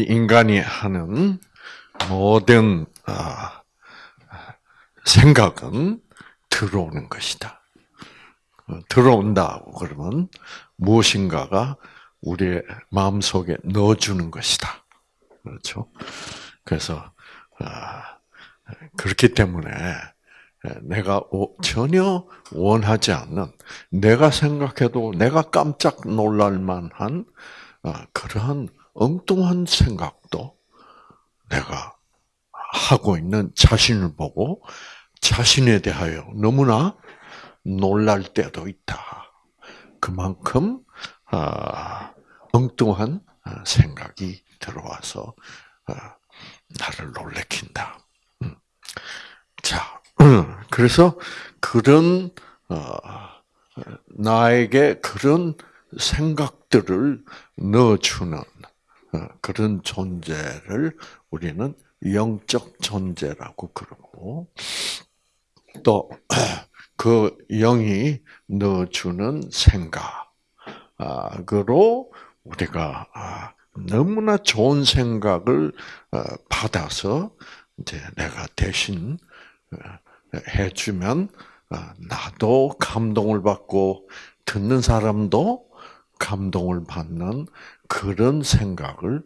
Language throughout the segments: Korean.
우리 인간이 하는 모든 아, 생각은 들어오는 것이다. 어, 들어온다고 그러면 무엇인가가 우리의 마음 속에 넣어주는 것이다. 그렇죠? 그래서 아, 그렇기 때문에 내가 전혀 원하지 않는 내가 생각해도 내가 깜짝 놀랄 만한 아, 그러한 엉뚱한 생각도 내가 하고 있는 자신을 보고 자신에 대하여 너무나 놀랄 때도 있다. 그만큼 아, 엉뚱한 생각이 들어와서 아, 나를 놀래킨다. 음. 자, 그래서 그런 어, 나에게 그런 생각들을 넣어주는 어, 그런 존재를 우리는 영적 존재라고 그러고 또 그 영이 넣어주는 생각으로 우리가 아, 너무나 좋은 생각을 어, 받아서 이제 내가 대신 어, 해주면 나도 감동을 받고 듣는 사람도 감동을 받는 그런 생각을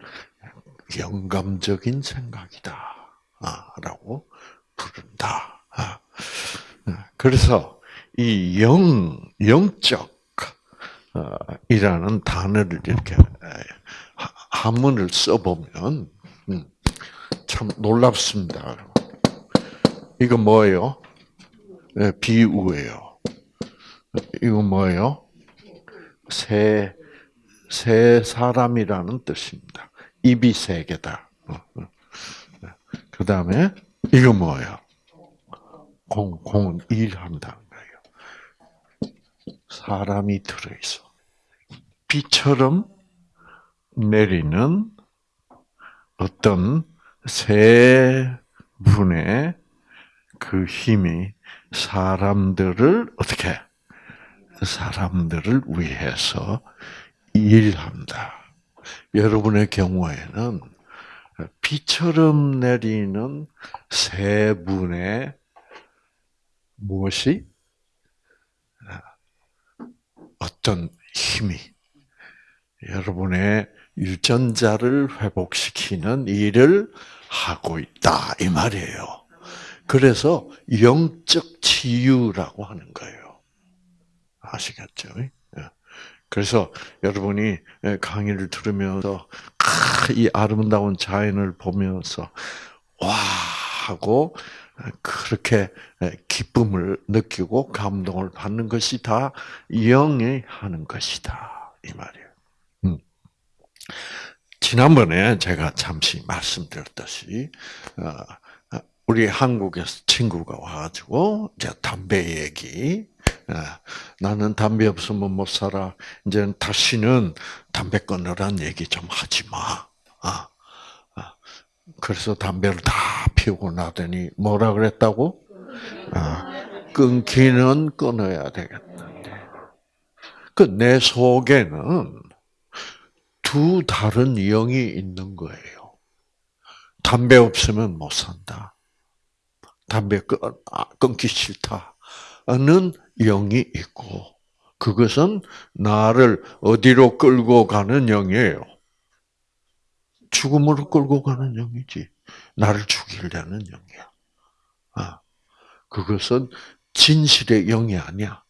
영감적인 생각이다. 라고 부른다. 아, 그래서 이 영, 영적, 어, 이라는 단어를 이렇게 한문을 써보면, 음, 참 놀랍습니다. 이거 뭐예요? 네, 비우예요. 이거 뭐예요? 새, 새 사람이라는 뜻입니다. 입이 세 개다. 어, 어. 그 다음에, 이거 뭐예요? 공, 공은 일한다는 거예요. 사람이 들어있어. 비처럼 내리는 어떤 세 분의 그 힘이 사람들을 어떻게 사람들을 위해서 일한다. 여러분의 경우에는 비처럼 내리는 세 분의 무엇이 어떤 힘이 여러분의 유전자를 회복시키는 일을 하고 있다 이 말이에요. 그래서 영적 치유라고 하는 거예요. 아시겠죠? 예. 그래서 여러분이 강의를 들으면서 이 아름다운 자연을 보면서 와 하고 그렇게 기쁨을 느끼고 감동을 받는 것이 다 영이 하는 것이다 이 말이에요. 음. 지난번에 제가 잠시 말씀드렸듯이 어, 우리 한국에서 친구가 와가지고 이제 담배 얘기 예. 나는 담배 없으면 못 살아. 이제 다시는 담배 끊으란 얘기 좀 하지 마. 아, 아. 그래서 담배를 다 피우고 나더니 뭐라 그랬다고? 아, 끊기는 끊어야 되겠는데. 그내 속에는 두 다른 영이 있는 거예요. 담배 없으면 못 산다. 담배 끊, 끊기 싫다는 영이 있고 그것은 나를 어디로 끌고 가는 영이에요. 죽음으로 끌고 가는 영이지. 나를 죽이려는 영이야. 아, 그것은 진실의 영이 아니야.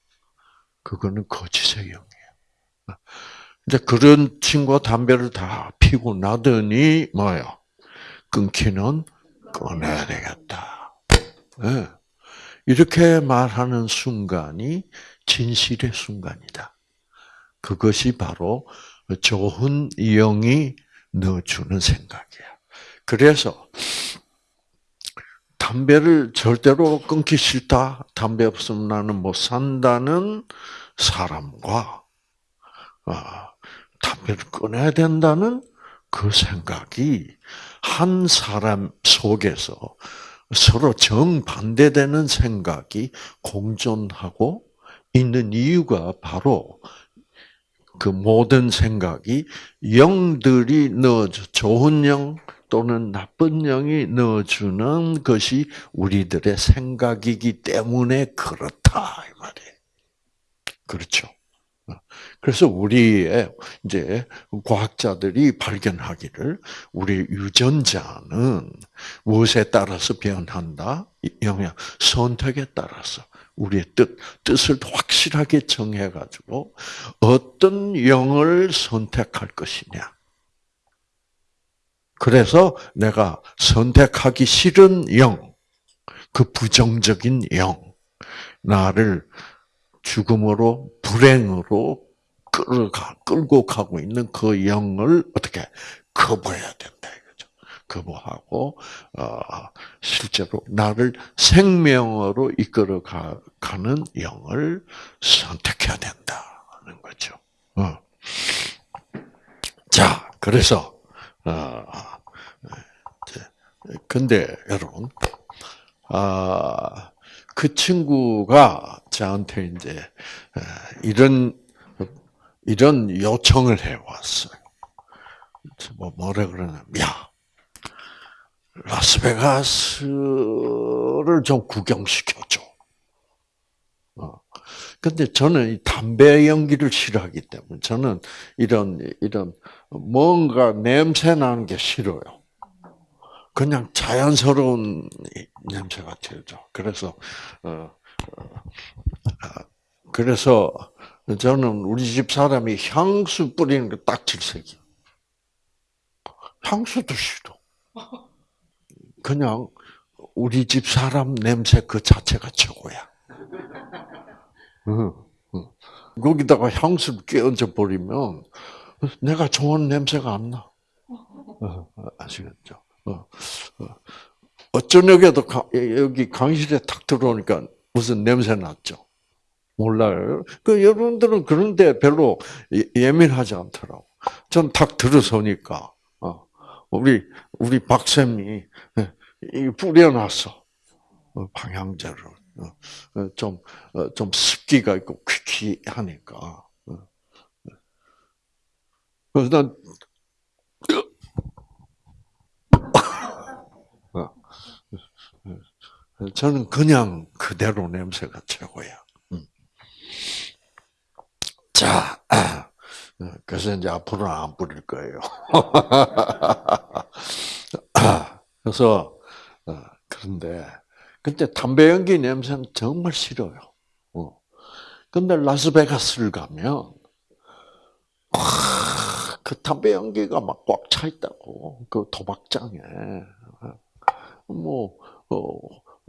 그거는 거짓의 영이야. 아, 이제 그런 친구가 담배를 다 피고 나더니 뭐요? 끊기는 꺼내야 되겠다. 네. 이렇게 말하는 순간이 진실의 순간이다. 그것이 바로 좋은 영이 넣어주는 생각이야. 그래서 담배를 절대로 끊기 싫다. 담배 없으면 나는 못 산다는 사람과 아, 담배를 끊어야 된다는 그 생각이 한 사람 속에서 서로 정반대되는 생각이 공존하고 있는 이유가 바로 그 모든 생각이 영들이 넣어줘 좋은 영 또는 나쁜 영이 넣어주는 것이 우리들의 생각이기 때문에 그렇다 이 말이에요. 그렇죠. 그래서 우리의 이제 과학자들이 발견하기를 우리 유전자는 무엇에 따라서 변한다? 영향 선택에 따라서 우리의 뜻 뜻을 확실하게 정해가지고 어떤 영을 선택할 것이냐. 그래서 내가 선택하기 싫은 영, 그 부정적인 영, 나를 죽음으로 불행으로 끌어가 끌고 가고 있는 그 영을 어떻게 거부해야 된다 이 거부하고 어, 실제로 나를 생명으로 이끌어 가는 영을 선택해야 된다는 거죠. 어. 자, 그래서 어, 근데 여러분, 아, 그 친구가 저한테 이제 이런 이런 요청을 해왔어요. 뭐 뭐라 그러냐, 야, 라스베가스를 좀 구경시켜줘. 어. 근데 저는 이 담배 연기를 싫어하기 때문에 저는 이런 이런 뭔가 냄새 나는 게 싫어요. 그냥 자연스러운 냄새가 들죠. 그래서 어, 어, 아, 그래서 저는 우리 집 사람이 향수 뿌리는 게딱 질색이. 향수도 싫어. 그냥 우리 집 사람 냄새 그 자체가 최고야. 거기다가 향수를 끼얹어 버리면 내가 좋아하는 냄새가 안 나. 어, 아시겠죠? 어, 어. 어쩌녁에도 여기 강실에 탁 들어오니까 무슨 냄새 났죠? 몰라요. 그 여러분들은 그런데 별로 예, 예민하지 않더라고. 전 탁 들어서니까 어, 우리 우리 박쌤이 예, 뿌려놨어 방향제를 좀좀 습기가 있고 퀴퀴하니까. 그래서 난 저는 그냥 그대로 냄새가 최고야. 음. 자, 그래서 이제 앞으로는 안 뿌릴 거예요. 그래서 어, 그런데 근데 담배 연기 냄새는 정말 싫어요. 어. 근데 라스베가스를 가면 그 담배 연기가 막 꽉 차 있다고 그 도박장에 뭐 어,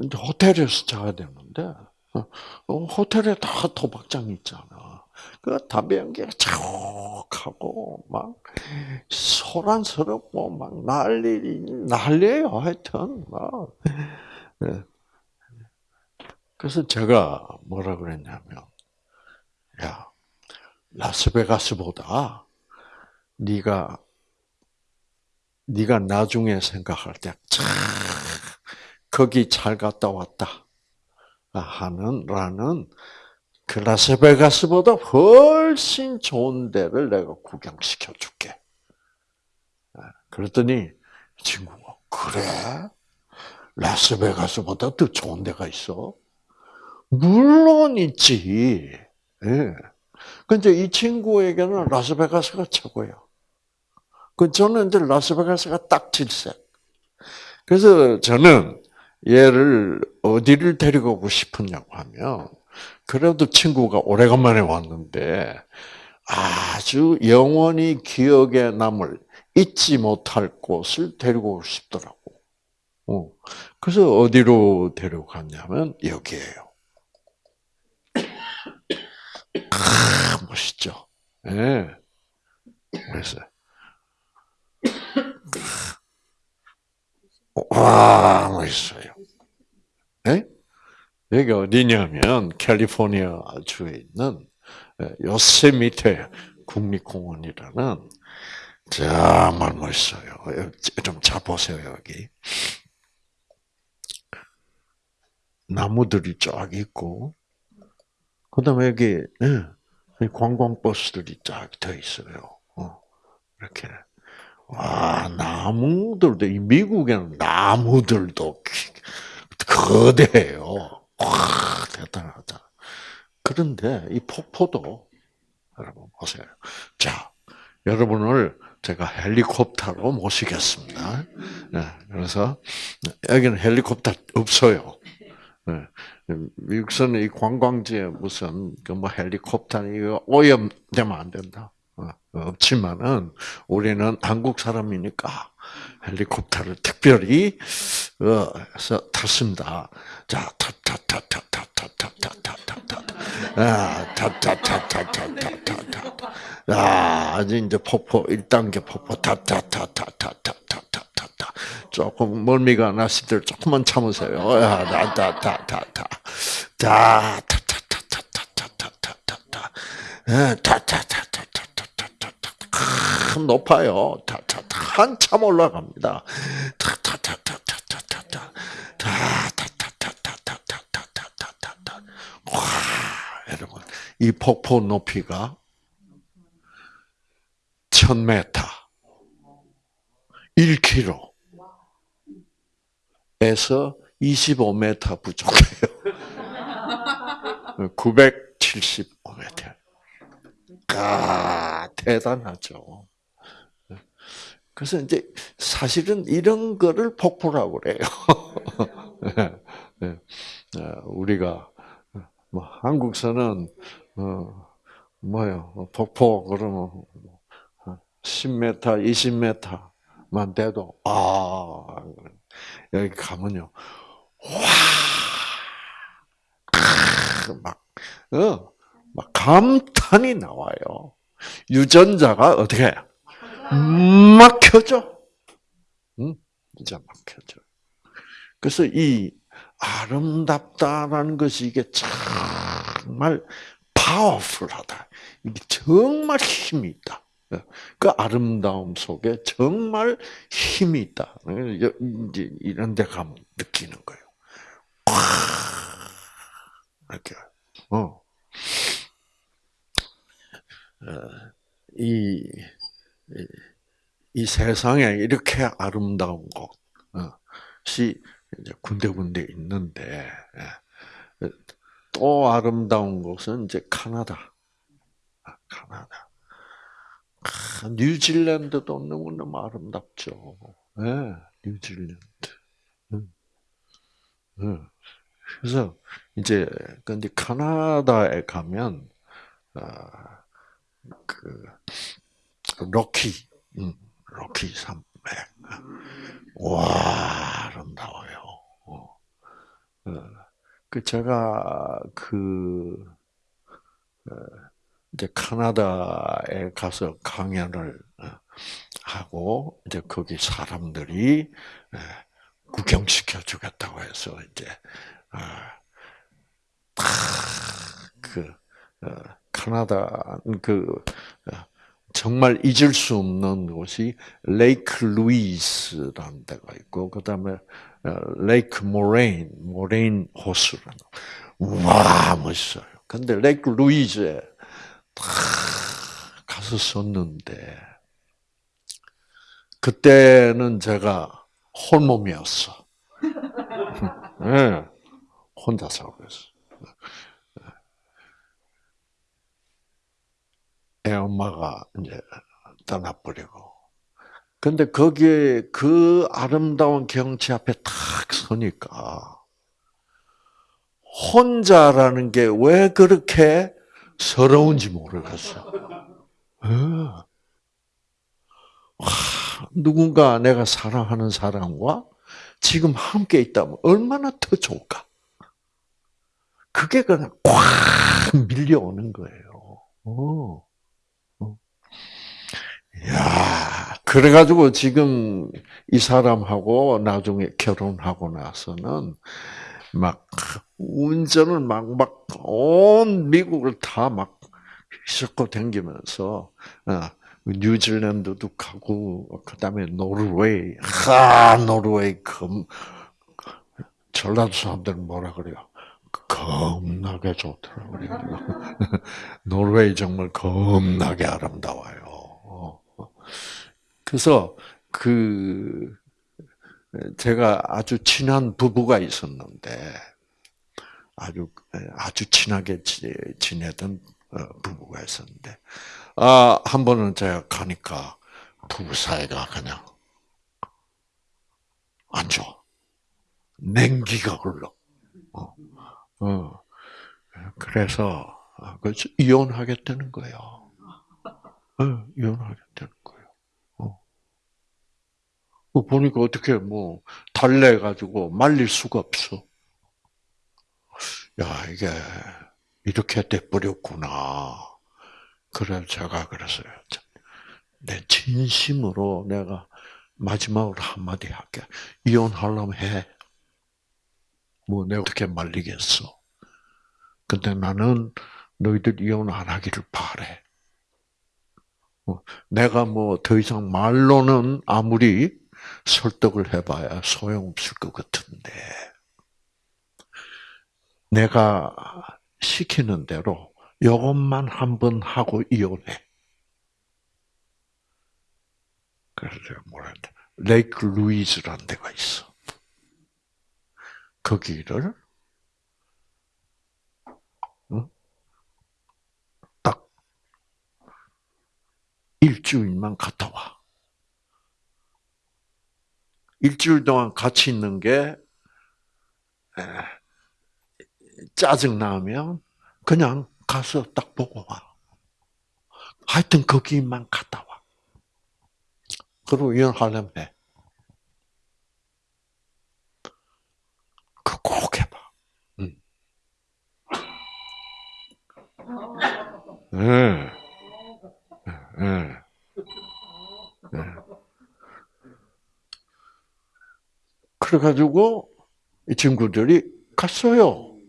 이제 호텔에서 자야 되는데 어, 호텔에 다 도박장 있잖아. 그 연기가 촉하고 막 소란스럽고 막 난리 난리예요. 하여튼 막. 네. 그래서 제가 뭐라 그랬냐면, 야 라스베가스보다 네가 네가 나중에 생각할 때 거기 잘 갔다 왔다 하는 라는 그 라스베가스보다 훨씬 좋은 데를 내가 구경시켜 줄게. 아, 그랬더니 친구가 그래? 라스베가스보다 더 좋은 데가 있어? 물론 있지. 예. 근데 이 친구에게는 라스베가스가 최고야. 그 저는 이제 라스베가스가 딱 질색. 그래서 저는 얘를 어디를 데리고 오고 싶었냐고 하면 그래도 친구가 오래간만에 왔는데 아주 영원히 기억에 남을 잊지 못할 곳을 데리고 싶더라고. 어. 그래서 어디로 데려갔냐면 여기에요. 아, 멋있죠. 예. 네. 그래서 와 멋있어요. 네? 여기 어디냐면 캘리포니아 주에 있는 예, 요세미테 국립공원이라는 정말 멋있어요. 좀 자보세요 여기. 나무들이 쫙 있고, 그 다음에 여기, 네, 관광버스들이 쫙더 있어요. 어, 이렇게. 와, 나무들도, 이 미국에는 나무들도 거대해요. 와, 대단하다. 그런데 이 폭포도, 여러분 보세요. 자, 여러분을 제가 헬리콥터로 모시겠습니다. 네, 그래서 여기는 헬리콥터 없어요. 네, 미국서는 이 관광지에 무슨 그 뭐 헬리콥터 이거 오염되면 안 된다. 어, 없지만은 우리는 한국 사람이니까 헬리콥터를 특별히 어, 서 탔습니다. 자, 타타타타타타타타타타, 아, 아, 아주 이제 폭포 1단계 폭포 타타타타타타타타타, 조금 멀미가 나시들 조금만 참으세요. 아, 타타타타타, 타 타타타타타타타타, 타타타타. 참 높아요. 타타타 한참 올라갑니다. 타타타타타타타타 타타타타타타타타타 와 여러분 이 폭포 높이가 1000m 1km 에서 25m 부족해요. 975m. 아, 대단하죠. 그래서 이제 사실은 이런 거를 폭포라고 그래요. 네, 네. 우리가 뭐 한국서는 어 뭐요 폭포 그러면 10m, 20m만 돼도 아 여기 가면요 와막 어, 막 감탄이 나와요. 유전자가 어떻게 막혀져. 응? 진짜 막혀져. 그래서 이 아름답다라는 것이 이게 정말 파워풀하다. 이게 정말 힘이 있다. 그 아름다움 속에 정말 힘이 있다. 이제 이런 데 가면 느끼는 거예요. 이렇게. 어. 어. 이, 이 세상에 이렇게 아름다운 곳이 이제 군데군데 있는데, 예. 또 아름다운 곳은 이제 카나다. 아, 카나다. 아, 뉴질랜드도 너무너무 아름답죠. 네, 뉴질랜드. 그래서 이제 근데 카나다에 가면 아, 그 로키, 음, 로키 산맥. 와 아름다워요. 어. 어. 그 제가 그 어, 이제 카나다에 가서 강연을 하고 이제 거기 사람들이 구경시켜 주겠다고 해서 이제 아, 그 카나다 그 정말 잊을 수 없는 곳이 Lake Louise라는 데가 있고 그 다음에 Lake Moraine Moraine 호수라는 와 멋있어요. 근데 Lake Louise에 가서 썼는데 그때는 제가 홀몸이었어. 네, 혼자서 그랬어. 애 엄마가 이제 떠나버리고. 근데 거기에 그 아름다운 경치 앞에 탁 서니까 혼자라는 게 왜 그렇게 서러운지 모르겠어. 와, 누군가 내가 사랑하는 사람과 지금 함께 있다면 얼마나 더 좋을까? 그게 그냥 꽉 밀려오는 거예요. 어. 그래가지고 지금 이 사람하고 나중에 결혼하고 나서는 막 운전을 막 막 온 미국을 다막 휘젓고 다니면서 어, 뉴질랜드도 가고 그다음에 노르웨이, 하 노르웨이 금 전라도 사람들은 뭐라 그래요? 겁나게 좋더라고요. 노르웨이 정말 겁나게 아름다워요. 어. 그래서 그 제가 아주 친한 부부가 있었는데 아주 아주 친하게 지내던 어, 부부가 있었는데 아 한 번은 제가 가니까 부부 사이가 그냥 안 좋아. 냉기가 흘러. 어. 어. 그래서 그 이혼하겠다는 거예요. 어, 이혼하겠다는 거예요. 어. 보니까 어떻게 뭐 달래 가지고 말릴 수가 없어. 야 이게 이렇게 돼 버렸구나. 그래 제가 그랬어요. 내 진심으로 내가 마지막으로 한마디 할게. 이혼하려면 해. 뭐 내가 어떻게 말리겠어. 근데 나는 너희들 이혼 안 하기를 바래. 어, 내가 뭐 더 이상 말로는 아무리 설득을 해봐야 소용없을 것 같은데, 내가 시키는 대로 이것만 한 번 하고 이혼해. 그래서 뭐라 했 레이크 루이즈라는 데가 있어. 거기를 딱 일주일만 갔다 와. 일주일 동안 같이 있는 게 짜증 나면 그냥 가서 딱 보고 와. 하여튼 거기만 갔다 와. 그리고 이혼하려면 해. 그꼭 해봐. 응. 네. 네. 네. 그래가지고 이 친구들이 갔어요.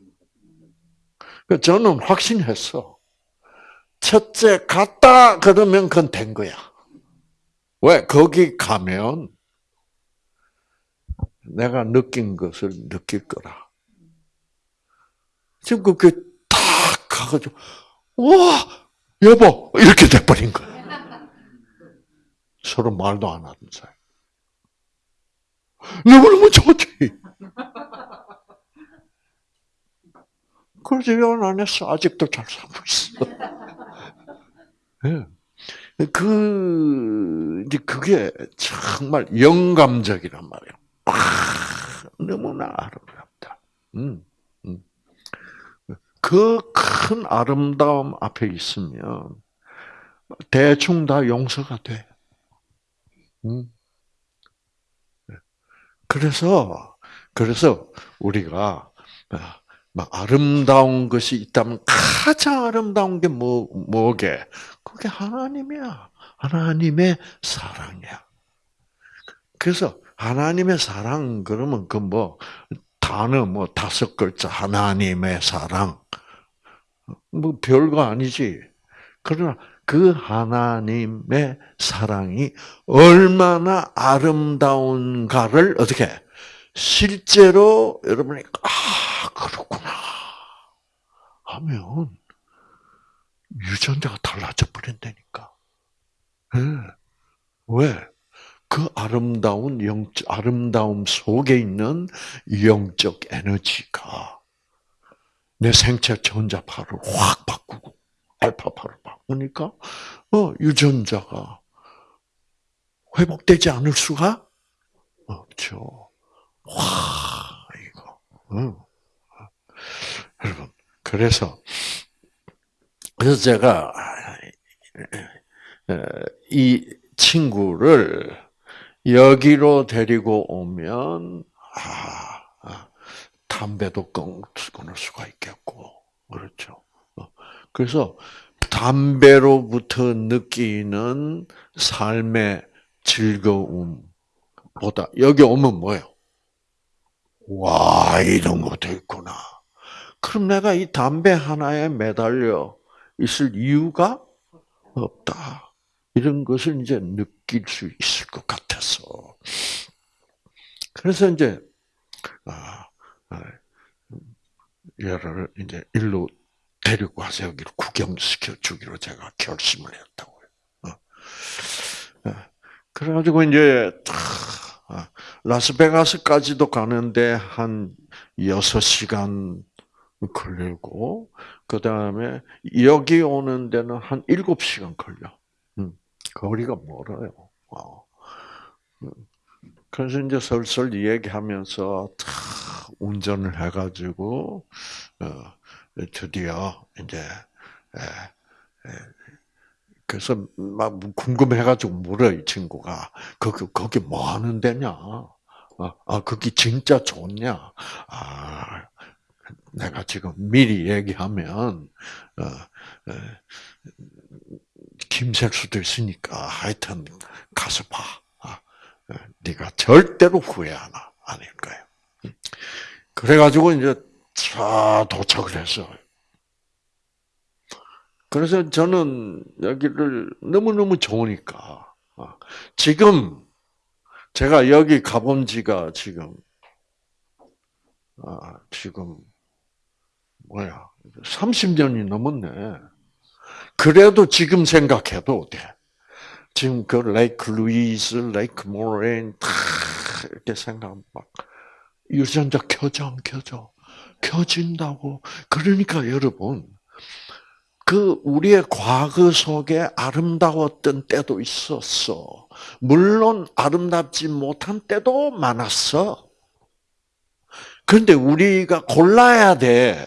그 저는 확신했어. 첫째 갔다 그러면 그건 된 거야. 왜? 거기 가면 내가 느낀 것을 느낄 거라. 지금 그게 딱 가가지고, 와, 여보! 이렇게 돼버린 거야. 서로 말도 안 하는 사이. 너무너무 좋지. 그래서 이혼 안 했어. 아직도 잘 살고 있어. 네. 그, 이제 그게 정말 영감적이란 말이에요. 아, 너무나 아름답다. 음, 음. 그큰 아름다움 앞에 있으면 대충 다 용서가 돼. 음. 그래서 그래서 우리가 막 아름다운 것이 있다면 가장 아름다운 게 뭐, 뭐게? 그게 하나님이야. 하나님의 사랑이야. 그래서 하나님의 사랑 그러면 그 뭐 단어 뭐 다섯 글자 하나님의 사랑 뭐 별거 아니지. 그러나 그 하나님의 사랑이 얼마나 아름다운가를 어떻게 실제로 여러분이 아 그렇구나 하면 유전자가 달라져 버린다니까. 네. 왜? 그 아름다운 영 아름다움 속에 있는 영적 에너지가 내 생체 전자파를 확 바꾸고 알파파를 바꾸니까 어 유전자가 회복되지 않을 수가 없죠. 와 이거. 응. 여러분 그래서 그래서 제가 이 친구를 여기로 데리고 오면 아, 아 담배도 끊을 수가 있겠고 그렇죠. 어, 그래서 담배로부터 느끼는 삶의 즐거움보다 여기 오면 뭐예요? 와 이런 것도 있구나. 그럼 내가 이 담배 하나에 매달려 있을 이유가 없다. 이런 것을 이제 느낄 수 있을 것 같아서. 그래서 이제, 아, 아, 얘를 이제 일로 데리고 와서 여기를 구경시켜 주기로 제가 결심을 했다고요. 어. 어. 그래가지고 이제 아, 라스베가스까지도 가는데 한 6시간 걸리고, 그 다음에 여기 오는 데는 한 7시간 걸려. 음, 거리가 멀어요. 어. 음, 그래서 이제 슬슬 얘기하면서 운전을 해가지고, 어, 드디어 이제, 그래서 막 궁금해가지고 물어 이 친구가 거기 거기 뭐 하는 데냐? 아, 아 거기 진짜 좋냐? 아 내가 지금 미리 얘기하면 어, 어, 김셀 수도 있으니까 하여튼 가서 봐. 아, 어, 네가 절대로 후회 안, 안할 거예요. 그래가지고 이제 차 도착을 했어. 그래서 저는 여기를 너무너무 좋으니까. 아, 지금 제가 여기 가본 지가 지금, 아, 지금, 뭐야, 30년이 넘었네. 그래도 지금 생각해도 돼. 지금 그 Lake Louise, Lake Moraine 다 이렇게 생각하면 막 유전자 켜져 안 켜져 켜진다고. 그러니까 여러분 그 우리의 과거 속에 아름다웠던 때도 있었어. 물론 아름답지 못한 때도 많았어. 그런데 우리가 골라야 돼.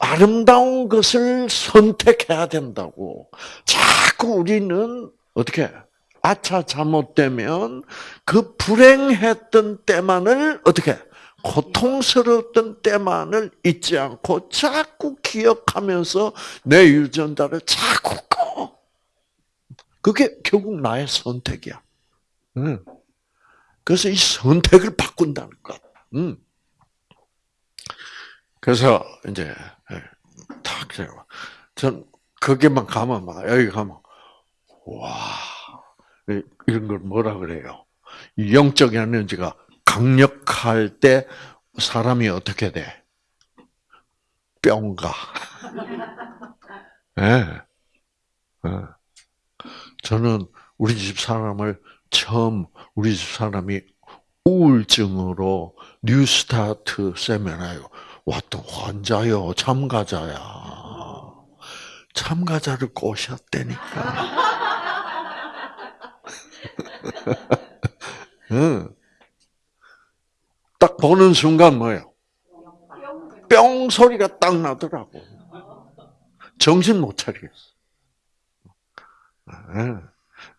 아름다운 것을 선택해야 된다고. 자꾸 우리는 어떻게 아차 잘못되면 그 불행했던 때만을 어떻게 고통스러웠던 때만을 잊지 않고 자꾸 기억하면서 내 유전자를 자꾸 꺼. 그게 결국 나의 선택이야. 응. 그래서 이 선택을 바꾼다는 것. 응. 그래서 이제 예, 탁 제가 전 거기만 가면 막 여기 가면 와 이런 걸 뭐라 그래요? 영적 에너지가 강력할 때 사람이 어떻게 돼? 뿅가. 예. 네. 네. 저는 우리 집 사람을 처음 우리 집 사람이 우울증으로 뉴스타트 세미나에 왔던 환자요, 참가자야. 참가자를 꼬셨다니까. 응. 딱 보는 순간 뭐예요? 뿅 소리가 딱 나더라고. 정신 못 차리겠어. 네.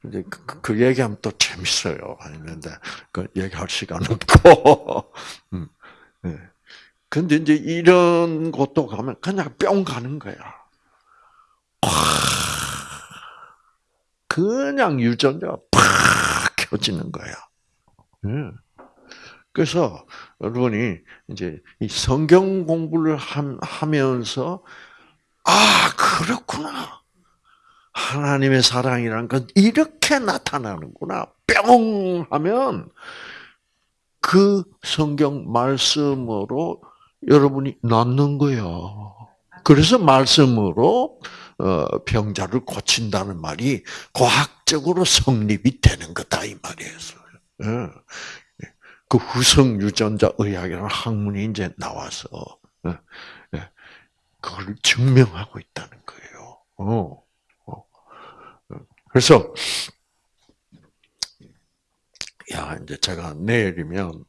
이제 그, 그, 그, 얘기하면 또 재밌어요. 아닌데 그 얘기할 시간 없고. 음, 네. 근데 이제 이런 곳도 가면 그냥 뿅 가는 거야. 그냥 유전자가 팍 켜지는 거야. 네. 그래서 여러분이 이제 이 성경 공부를 하면서 아 그렇구나 하나님의 사랑이란 건 이렇게 나타나는구나 뿅 하면 그 성경 말씀으로 여러분이 낫는 거예요. 그래서 말씀으로 어, 병자를 고친다는 말이 과학적으로 성립이 되는 거다 이 말이에요. 예. 그 후성 유전자 의학이라는 학문이 이제 나와서 예, 예, 그걸 증명하고 있다는 거예요. 어, 어. 그래서 야 이제 제가 내일이면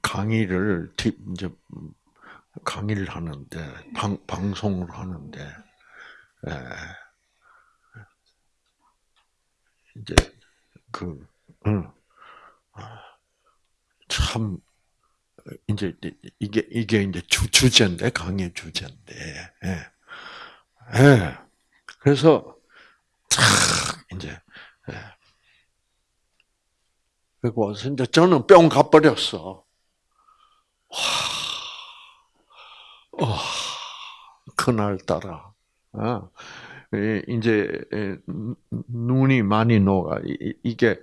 강의를 이제 강의를 하는데 방, 방송을 하는데 에, 이제 그 응. 참 이제 이게 이게 이제 주 주제인데 강의 주제인데. 예. 예. 그래서 참 이제 예. 그리고 이제 저는 뿅 가버렸어. 와, 와, 그날 따라, 어, 이제 눈이 많이 녹아. 이게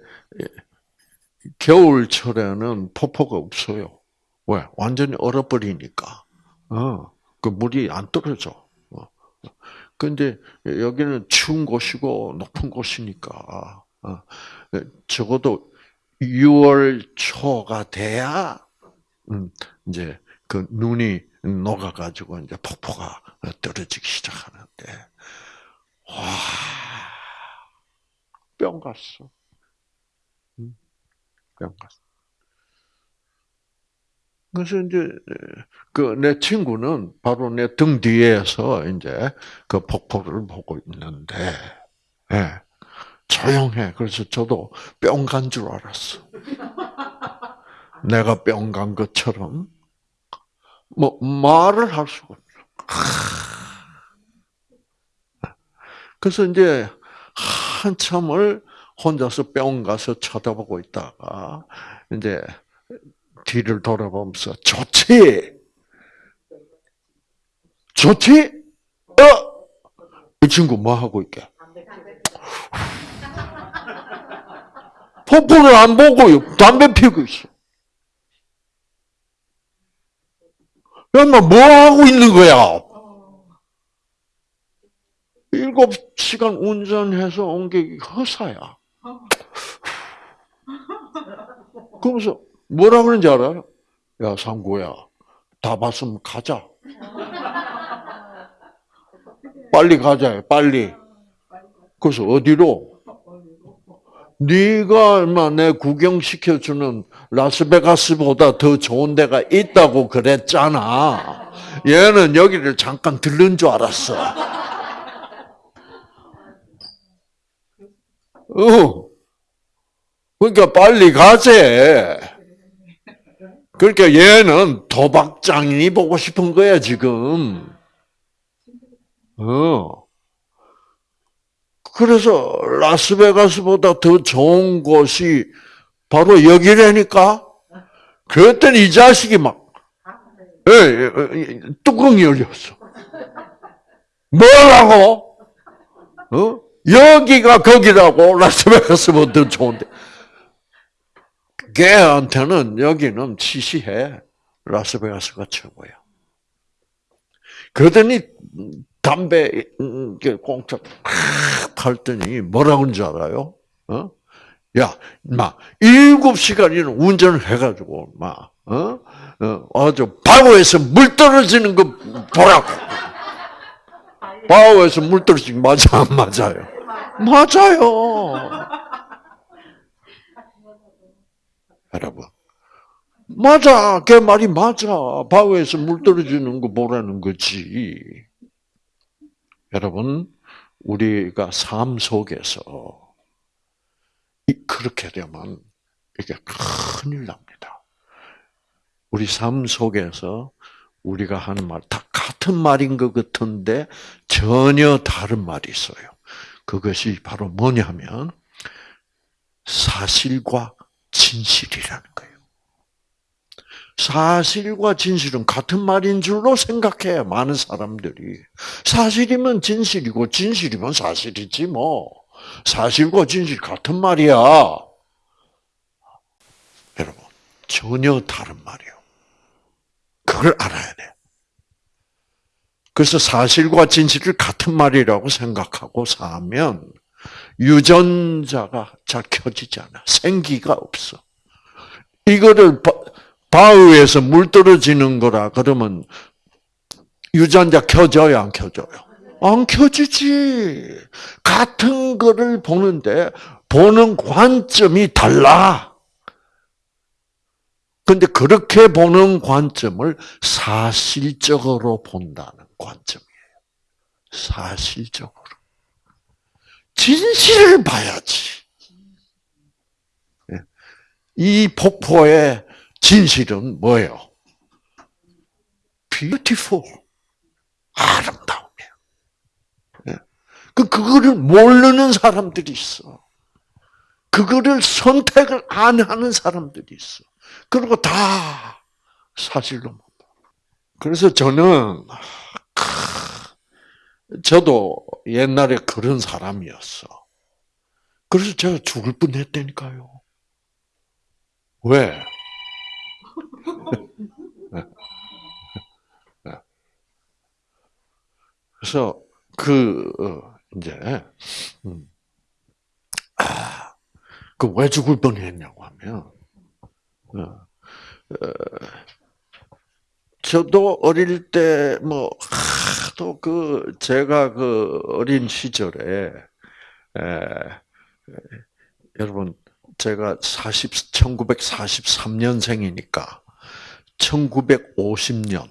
겨울철에는 폭포가 없어요. 왜? 완전히 얼어버리니까. 어, 그 물이 안 떨어져. 어. 근데 여기는 추운 곳이고 높은 곳이니까 어, 적어도 6월 초가 돼야 음, 이제 그 눈이 녹아가지고 이제 폭포가 떨어지기 시작하는데 와, 뿅 갔어. 갔어. 그래서 이제 그 내 친구는 바로 내 등 뒤에서 이제 그 폭포를 보고 있는데, 예, 조용해. 그래서 저도 뿅 간 줄 알았어. 내가 뿅 간 것처럼 뭐 말을 할 수가 없어. 그래서 이제 한참을 혼자서 뿅 가서 쳐다보고 있다가 이제 뒤를 돌아보면서 좋지, 좋지, 어, 이 친구 뭐 하고 있게? 폭포를 안 보고 담배 피우고 있어. 엄마 뭐 하고 있는 거야? 일곱 시간 운전해서 온 게 허사야. 그러면서 뭐라 그러는지 알아요? 야 상구야, 다 봤으면 가자. 빨리 가자, 빨리. 그래서 어디로? 네가 얼마 내 구경시켜주는 라스베가스보다 더 좋은 데가 있다고 그랬잖아. 얘는 여기를 잠깐 들른 줄 알았어. 어. 그러니까 빨리 가재. 그러니까 얘는 도박장인이 보고 싶은 거야, 지금. 어. 그래서 라스베가스보다 더 좋은 곳이 바로 여기라니까? 그랬더니 이 자식이 막, 예, 예, 예, 뚜껑이 열렸어. 뭐라고? 어? 여기가 거기라고 라스베가스보다 더 좋은데. 걔한테는 여기는 시시해. 라스베가스가 최고야. 그러더니 담배 공짜 팔더니 뭐라고 하는 줄 알아요? 어? 야, 막 일곱 시간이나 운전을 해가지고 막 어? 어, 아주 바오에서 물 떨어지는 거 보라고. 바오에서 물 떨어지는 거 맞아 안 맞아요? 맞아요. 여러분. 맞아. 걔 말이 맞아. 바위에서 물 떨어지는 거 보라는 거지. 여러분, 우리가 삶 속에서 그렇게 되면 이게 큰일 납니다. 우리 삶 속에서 우리가 하는 말 다 같은 말인 것 같은데 전혀 다른 말이 있어요. 그것이 바로 뭐냐면 사실과 진실이라는 거예요. 사실과 진실은 같은 말인 줄로 생각해 많은 사람들이 사실이면 진실이고 진실이면 사실이지 뭐 사실과 진실 같은 말이야. 여러분 전혀 다른 말이요. 그걸 알아야 돼. 그래서 사실과 진실을 같은 말이라고 생각하고 사면 유전자가 잘 켜지지 않아. 생기가 없어. 이거를 바위에서 물 떨어지는 거라 그러면 유전자 켜져요, 안 켜져요? 안 켜지지. 같은 거를 보는데 보는 관점이 달라. 근데 그렇게 보는 관점을 사실적으로 본다는 관점이에요. 사실적으로. 진실을 봐야지. 예. 이 폭포의 진실은 뭐예요? beautiful. 아름다움이에요. 예. 그, 그거를 모르는 사람들이 있어. 그거를 선택을 안 하는 사람들이 있어. 그리고 다 사실로 못 봐. 그래서 저는, 저도 옛날에 그런 사람이었어. 그래서 제가 죽을 뻔 했다니까요. 왜? 그래서 그 어, 이제 음, 아, 그 왜 죽을 뻔했냐고 하면 어, 어, 저도 어릴 때 뭐 하도 그 제가 그 어린 시절에 에, 에, 여러분 제가 40 1943년생이니까 1950년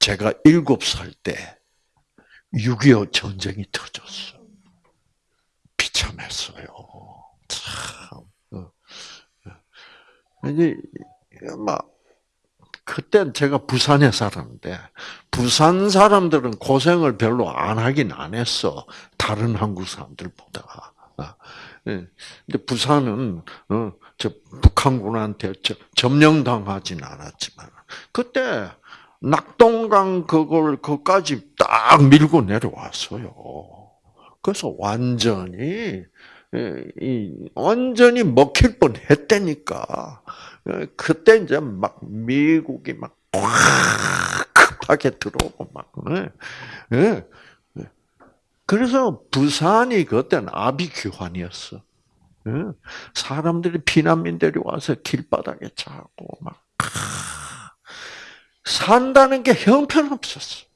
제가 7살 때 6.25 전쟁이 터졌어. 비참했어요. 참. 어. 이제 막 그땐 제가 부산에 살았는데 부산 사람들은 고생을 별로 안 하긴 안 했어. 다른 한국 사람들보다. 아, 예. 근데 부산은 어, 저 북한군한테 점령당하진 않았지만 그때 낙동강 그걸 그까지 딱 밀고 내려왔어요. 그래서 완전히 이 완전히 먹힐 뻔했다니까. 그때 이제 막 미국이 막 급하게 들어오고 막. 예. 그래서 부산이 그때는 아비규환이었어. 사람들이 피난민들이 와서 길바닥에 자고 막 산다는 게 형편없었어.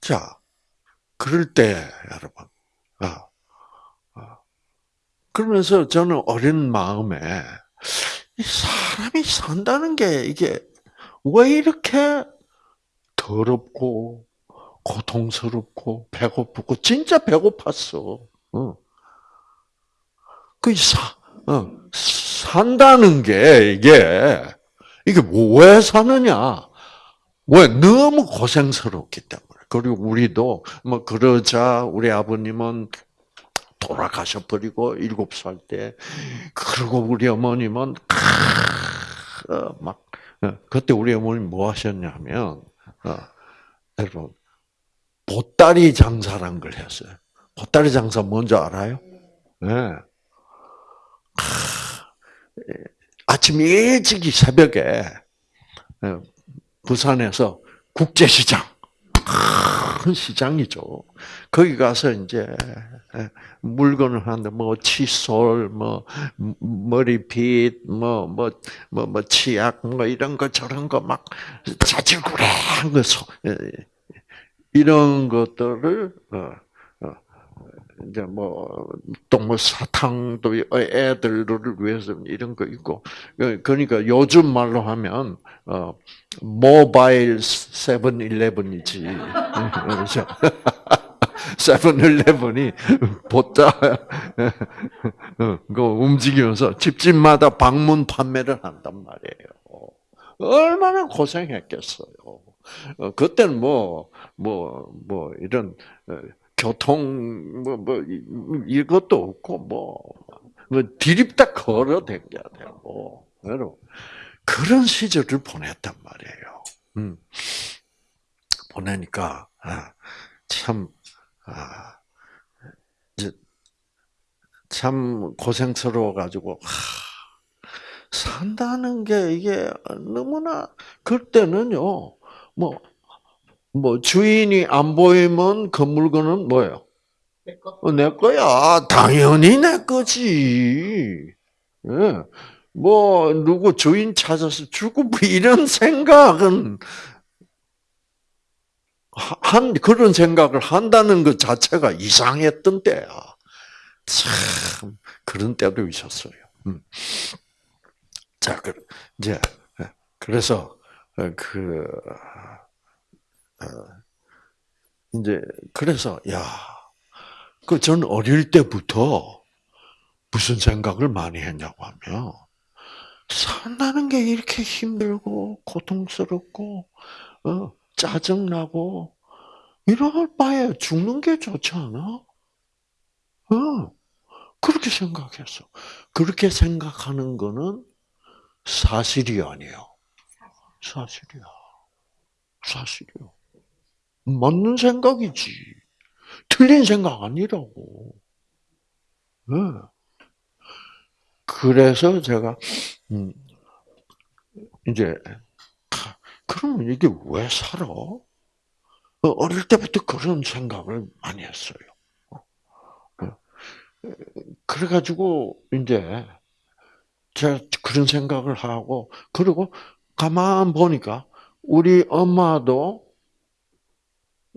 자, 그럴 때 여러분, 아, 아, 그러면서 저는 어린 마음에 사람이 산다는 게 이게 왜 이렇게 더럽고 고통스럽고 배고프고 진짜 배고팠어. 어. 그 사, 어, 산다는 게 이게 이게 왜 사느냐? 왜 너무 고생스럽기 때문에. 그리고 우리도 뭐 그러자 우리 아버님은 돌아가셔 버리고 일곱 살 때, 그리고 우리 어머님은 어, 막 어, 그때 우리 어머님 뭐 하셨냐면 어, 여러분 보따리 장사란 걸 했어요. 보따리 장사 뭔지 알아요? 네. 아침 일찍이 새벽에 부산에서 국제시장 큰 시장이죠. 거기 가서 이제 물건을 하는데 뭐 칫솔, 뭐 머리빗, 뭐 뭐 뭐 뭐 치약, 뭐 이런 거 저런 거 막 자질구레한 거 이런 것들을 어, 어, 이제 뭐또뭐 사탕도 애들을 위해서 이런 거 있고 그러니까 요즘 말로 하면 어 모바일 세븐일레븐이지 그렇죠. 세븐일레븐이 보자 그 움직이면서 집집마다 방문 판매를 한단 말이에요. 얼마나 고생했겠어요. 어, 그때는 뭐, 뭐, 뭐, 이런, 어, 교통, 뭐, 뭐, 이것도 없고, 뭐, 뭐 디립다 걸어 댕겨야 되고, 여러분. 그런 시절을 보냈단 말이에요. 음. 보내니까, 아, 참, 아, 참 고생스러워 가지고, 하, 산다는 게 이게 너무나, 그때는요, 뭐, 뭐, 주인이 안 보이면 그 물건은 뭐예요? 내 거. 어, 내 거야. 당연히 내 거지. 예. 뭐, 누구 주인 찾아서 주고, 뭐 이런 생각은, 한, 그런 생각을 한다는 것 자체가 이상했던 때야. 참, 그런 때도 있었어요. 음. 자, 그, 이제, 예. 그래서, 어, 그, 어, 이제, 그래서, 야, 그, 전 어릴 때부터 무슨 생각을 많이 했냐고 하면, 산다는 게 이렇게 힘들고, 고통스럽고, 어, 짜증나고, 이럴 바에 죽는 게 좋지 않아? 어, 그렇게 생각했어. 그렇게 생각하는 거는 사실이 아니에요. 사실이야. 사실이요. 맞는 생각이지. 틀린 생각 아니라고. 네. 그래서 제가 음, 이제 그러면 이게 왜 살아? 어릴 때부터 그런 생각을 많이 했어요. 그래가지고 이제 제가 그런 생각을 하고 그리고 가만 보니까 우리 엄마도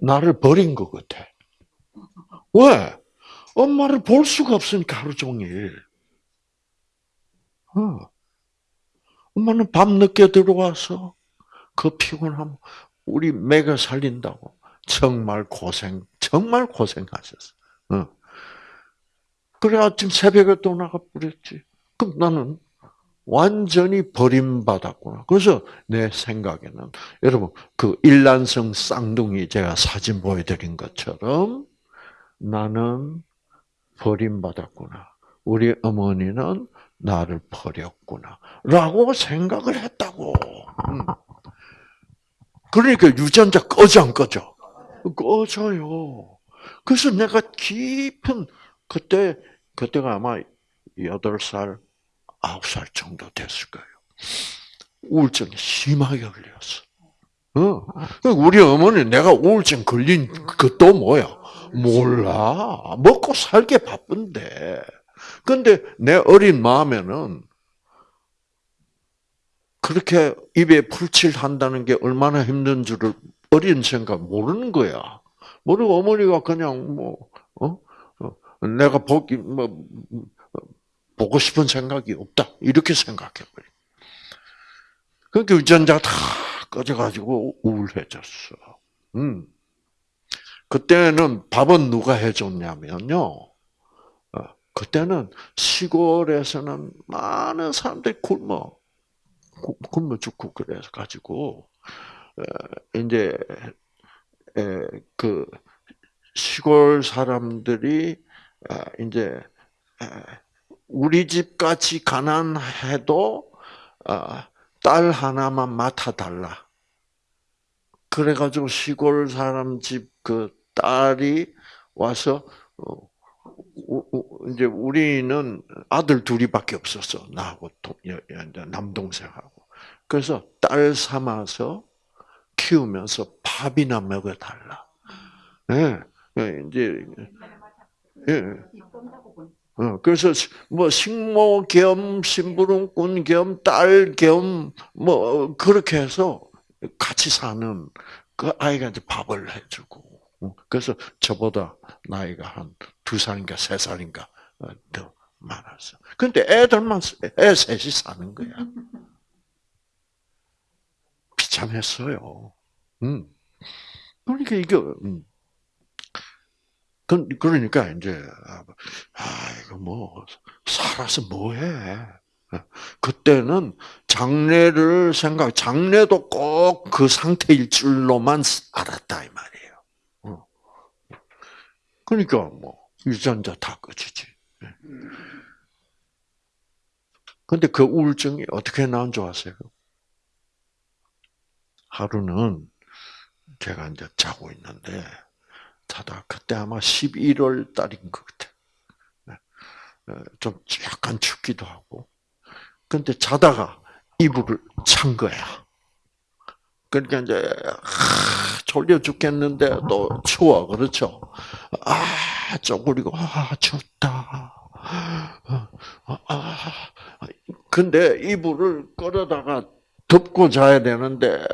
나를 버린 것 같아. 왜? 엄마를 볼 수가 없으니까 하루 종일. 어. 엄마는 밤 늦게 들어와서 그 피곤함 우리 매겨 살린다고 정말 고생 정말 고생하셨어. 어. 그래 아침 새벽에 또 나가 버렸지. 그럼 나는 완전히 버림받았구나. 그래서 내 생각에는 여러분 그 일란성 쌍둥이 제가 사진 보여드린 것처럼 나는 버림받았구나. 우리 어머니는 나를 버렸구나. 라고 생각을 했다고. 음. 그러니까 유전자 꺼져 안 꺼져? 꺼져요. 그래서 내가 깊은 그때 그때가 아마 여덟 살 아홉 살 정도 됐을 거예요. 우울증이 심하게 걸렸어. 어. 우리 어머니 내가 우울증 걸린 그것도 뭐야? 몰라. 먹고 살게 바쁜데. 근데 내 어린 마음에는 그렇게 입에 풀칠한다는 게 얼마나 힘든 줄을 어린 생각 모르는 거야. 모르고 어머니가 그냥 뭐, 어? 어 내가 보기, 뭐, 보고 싶은 생각이 없다. 이렇게 생각해버려. 그러니까 유전자가 다 꺼져가지고 우울해졌어. 음. 그때는 밥은 누가 해줬냐면요. 어, 그때는 시골에서는 많은 사람들이 굶어, 굶어 죽고 그래서 가지고, 이제, 그, 시골 사람들이, 아, 이제, 우리 집 같이 가난해도 아, 딸 하나만 맡아 달라. 그래가지고 시골 사람 집 그 딸이 와서 어, 이제 우리는 아들 둘이밖에 없었어 나하고 남동생하고 그래서 딸 삼아서 키우면서 밥이나 먹어 달라. 예, 네. 이제 예. 어, 그래서 뭐 식모 겸 심부름꾼 겸 딸 겸 뭐 그렇게 해서 같이 사는 그 아이가 이제 밥을 해주고 어, 그래서 저보다 나이가 한 두 살인가 세 살인가 어, 더 많았어. 근데 애들만 애 셋이 사는 거야. 비참했어요. 음. 그러니까 이게 음. 그, 그러니까 이제 아 이거 뭐 살아서 뭐해? 그때는 장래를 생각, 장래도 꼭 그 상태일 줄로만 알았다 이 말이에요. 어. 그러니까 뭐 유전자 다 꺼지지. 근데 그 우울증이 어떻게 나온 줄 아세요? 하루는 제가 이제 자고 있는데 자다 그때 아마 11월 달인 것 같아. 네. 어, 좀 약간 춥기도 하고. 근데 자다가 이불을 찬 거야. 그러니까 이제 졸려 죽겠는데 또 추워 그렇죠. 아 쪼그리고 아 춥다. 아, 아, 근데 이불을 끌어다가 덮고 자야 되는데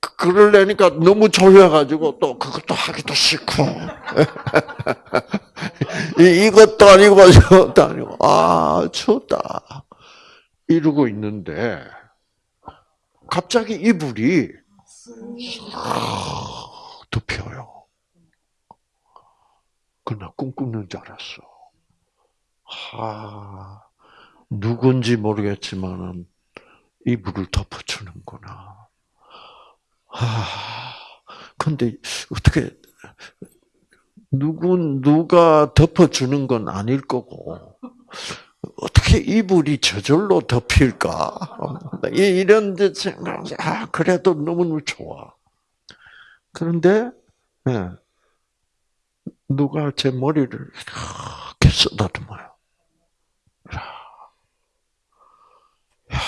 그러려니까 너무 졸려가지고 또 그것도 하기도 싫고 이것도 아니고 저것도 아니고 아 춥다 이러고 있는데 갑자기 이불이 덮여요. 그나 꿈꾸는 줄 알았어. 하 누군지 모르겠지만은 이불을 덮어주는구나. 아, 근데 어떻게 누구 누가 덮어주는 건 아닐 거고 어떻게 이불이 저절로 덮일까? 이런 데아 그래도 너무 좋아. 그런데 네, 누가 제 머리를 이렇게 쓰다듬어요. 야,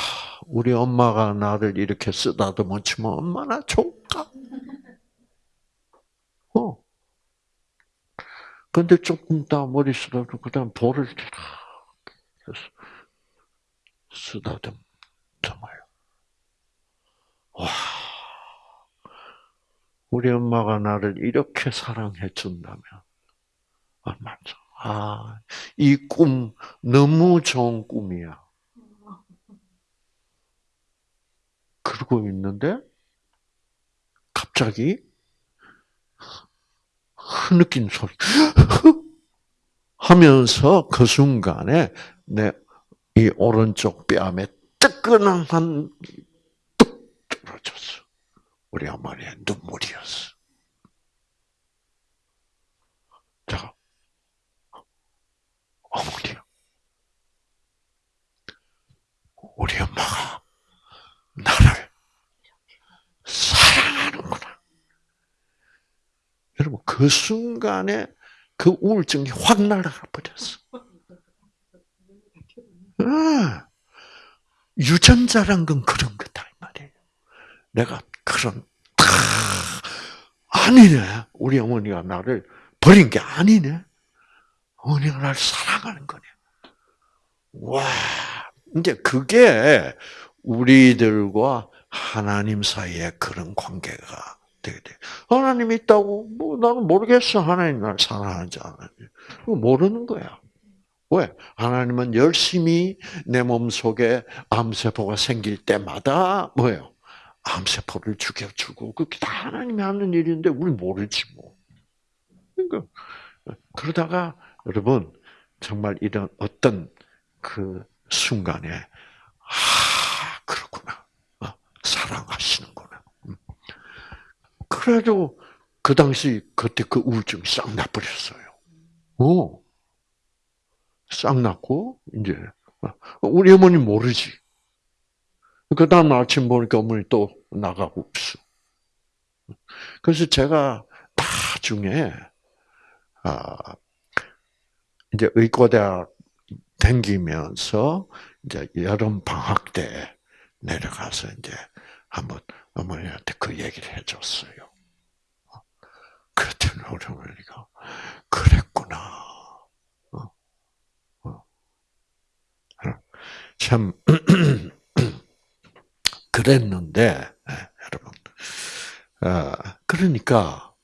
우리 엄마가 나를 이렇게 쓰다듬어 주면 얼마나 좋을까? 어. 근데 조금 있다 머리 쓰다듬고 그 다음 볼을 쓰다듬어요. 와. 우리 엄마가 나를 이렇게 사랑해 준다면 얼마나 아, 이 꿈 너무 좋은 꿈이야. 그러고 있는데 갑자기 흐느낀 소리 하면서 그 순간에 내 이 오른쪽 뺨에 뜨끈한 뚝 떨어졌어. 우리 어머니의 눈물이었어. 자, 어머니, 우리 엄마가 나를 사랑하는구나. 여러분, 그 순간에 그 우울증이 확 날아가 버렸어. 아, 유전자란 건 그런 거다, 이 말이에요. 내가 그런, 아, 아니네. 우리 어머니가 나를 버린 게 아니네. 어머니가 나를 사랑하는 거네. 와, 이제 그게 우리들과 하나님 사이에 그런 관계가 되게 돼. 하나님이 있다고, 뭐, 나는 모르겠어. 하나님 날 사랑하지 않아요. 모르는 거야. 왜? 하나님은 열심히 내 몸 속에 암세포가 생길 때마다 뭐예요? 암세포를 죽여주고, 그게 다 하나님이 하는 일인데, 우리 모르지 뭐. 그러니까, 그러다가, 여러분, 정말 이런 어떤 그 순간에, 아, 그렇구나. 어, 사랑하시는구나. 음. 그래도 그 당시 그때 그 우울증이 싹 나버렸어요. 오. 싹 났고, 이제, 어, 우리 어머니 모르지. 그 다음 아침 보니까 어머니 또 나가고 없어. 그래서 제가 나중에, 아, 이제 의과대학 댕기면서 이제 여름 방학 때 내려가서 이제 한번 어머니한테 그 얘기를 해줬어요. 그랬더니 우리 어머니가 그랬구나. 어, 어. 참 그랬는데 여러분, 아, 그러니까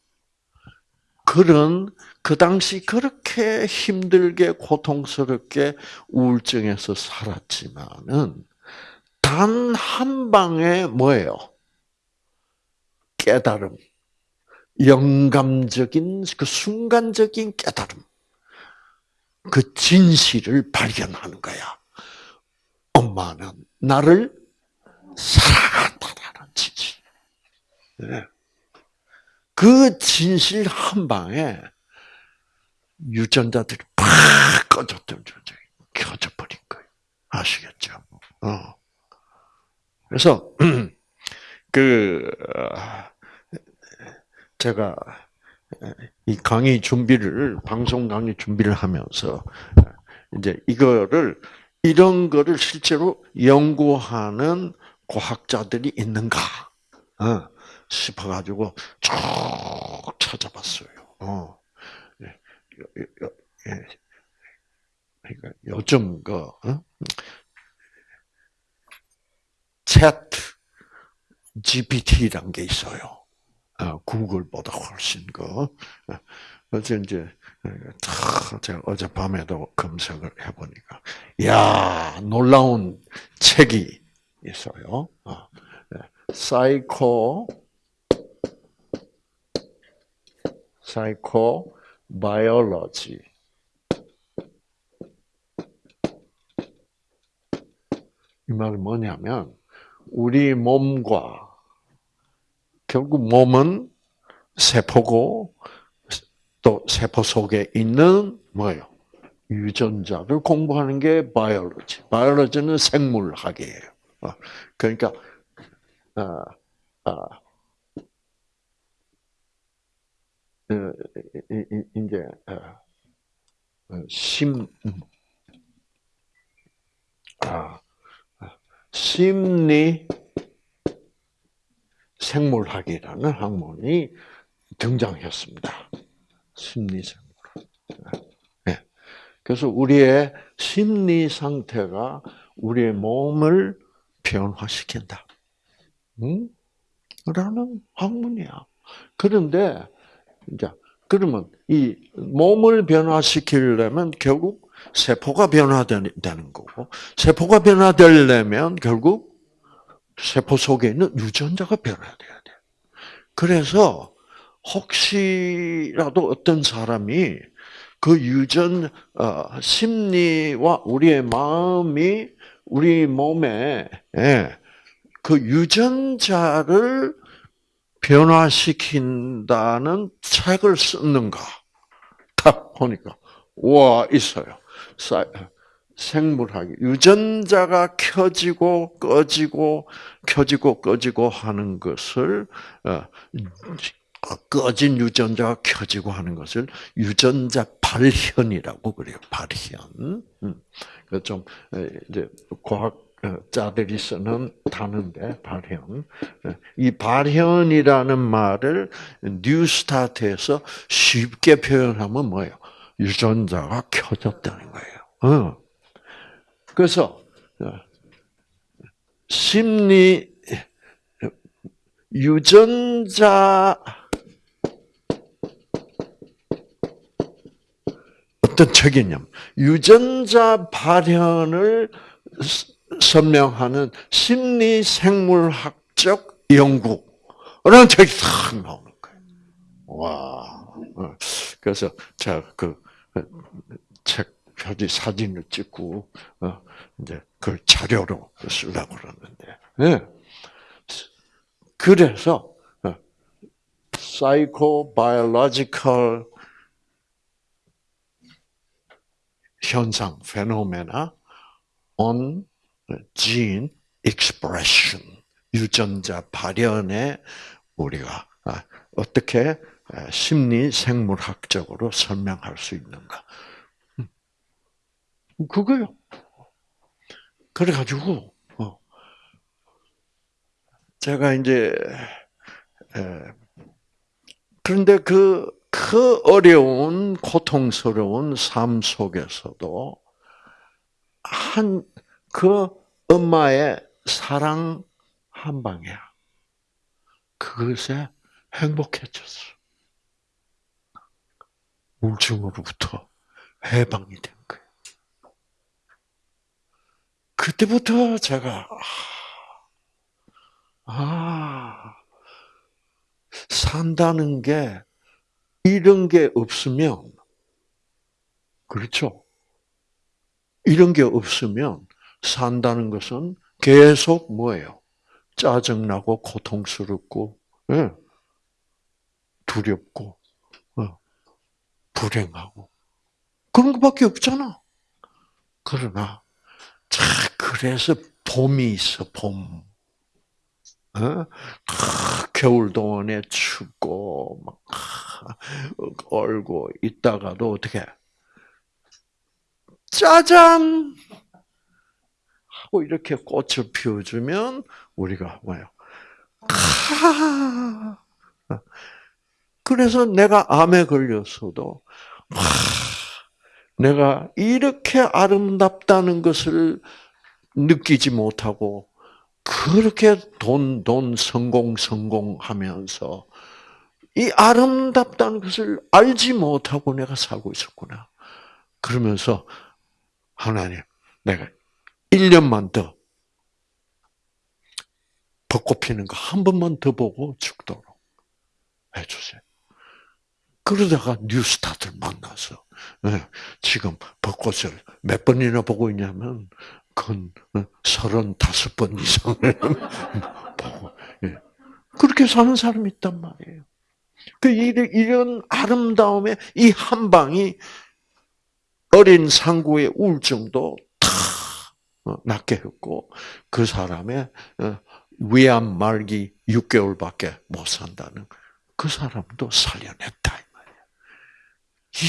그런 그 당시 그렇게 힘들게 고통스럽게 우울증에서 살았지만은 단 한 방에 뭐예요? 깨달음, 영감적인 그 순간적인 깨달음, 그 진실을 발견하는 거야. 엄마는 나를 사랑한다라는 진실. 네. 그 진실 한 방에 유전자들이 팍 꺼졌던 존재 켜져 버린 거예요. 아시겠죠? 어. 그래서 그 제가 이 강의 준비를 방송 강의 준비를 하면서 이제 이거를 이런 거를 실제로 연구하는 과학자들이 있는가 어, 싶어가지고 쭉 찾아봤어요. 어. 예. 그러니까 요즘 그 어? 챗 GPT라는 게 있어요. 어, 구글보다 훨씬 그 어제 이제 제가 어젯밤에도 검색을 해보니까 야 놀라운 책이 있어요. 어, psycho psycho biology 이 말은 뭐냐면 우리 몸과 결국 몸은 세포고 또 세포 속에 있는 뭐예요? 유전자를 공부하는 게 바이올로지. 바이올로지는 생물학이에요. 어, 그러니까 아, 아, 이제 심, 아, 심리 생물학이라는 학문이 등장했습니다. 심리 생물학. 네. 그래서 우리의 심리 상태가 우리의 몸을 변화시킨다. 응? 라는 학문이야. 그런데, 이제, 그러면 이 몸을 변화시키려면 결국 세포가 변화되는 거고, 세포가 변화되려면 결국 세포 속에 있는 유전자가 변화돼야 돼. 그래서 혹시라도 어떤 사람이 그 유전 어, 심리와 우리의 마음이 우리 몸에 예, 그 유전자를 변화시킨다는 책을 썼는가? 딱 보니까 와 있어요. 생물학이 유전자가 켜지고 꺼지고 켜지고 꺼지고 하는 것을 어, 꺼진 유전자가 켜지고 하는 것을 유전자 발현이라고 그래요. 발현. 음. 그좀 이제 과학자들이 쓰는 단어인데 발현. 이 발현이라는 말을 뉴스타트에서 쉽게 표현하면 뭐예요? 유전자가 켜졌다는 거예요. 어. 그래서 어, 심리 유전자 어떤 책이냐면 유전자 발현을 설명하는 심리 생물학적 연구라는 책이 탁 나오는 거예요. 와. 어. 그래서 제가 그 책 표지 사진을 찍고 어, 이제 그 자료로 쓰려고 그러는데. 네. 그래서 psychobiological 현상, 페노메나 on gene expression, 유전자 발현에 우리가 아, 어떻게 심리 생물학적으로 설명할 수 있는가? 음. 그거요. 그래가지고 어. 제가 이제 그런데 그 그 어려운 고통스러운 삶 속에서도 한 그 엄마의 사랑 한 방이야. 그것에 행복해졌어. 우울증으로부터 해방이 된 거예요. 그때부터 제가 아 산다는 게 이런 게 없으면, 그렇죠? 이런 게 없으면 산다는 것은 계속 뭐예요? 짜증나고 고통스럽고, 예. 두렵고, 어. 불행하고. 그런 것밖에 없잖아. 그러나, 자, 그래서 봄이 있어, 봄. 어? 겨울 동안에 춥고 막 얼고 있다가도 어떻게 짜잔 하고 이렇게 꽃을 피워주면 우리가 뭐요? 그래서 내가 암에 걸렸어도 내가 이렇게 아름답다는 것을 느끼지 못하고 그렇게 돈, 돈, 성공, 성공 하면서 이 아름답다는 것을 알지 못하고 내가 살고 있었구나. 그러면서 하나님, 내가 1년만 더 벚꽃 피는 거 한 번만 더 보고 죽도록 해주세요. 그러다가 뉴스타트를 만나서 예, 지금 벚꽃을 몇 번이나 보고 있냐면 그건 어, 서른다섯 번 이상을 보고 예. 그렇게 사는 사람이 있단 말이에요. 그 이런 아름다움의 이한 방이 어린 상구의 우울증도 다 어, 낫게 했고 그 사람의 어, 위암 말기 6개월밖에 못 산다는 그 사람도 살려냈다.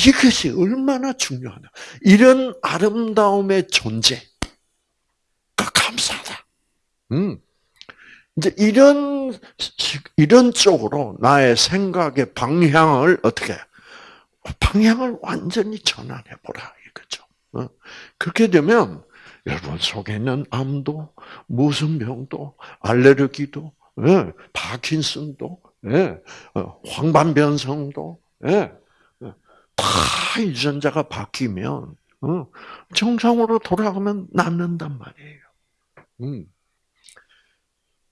이것이 얼마나 중요하냐. 이런 아름다움의 존재. 음. 이제 이런 이런 쪽으로 나의 생각의 방향을 어떻게 방향을 완전히 전환해 보라 이거죠. 어? 그렇게 되면 여러분 속에는 암도 무슨 병도 알레르기도 예, 파킨슨도 예, 어, 황반변성도 예, 다 유전자가 바뀌면 어, 정상으로 돌아가면 낫는단 말이에요. 음.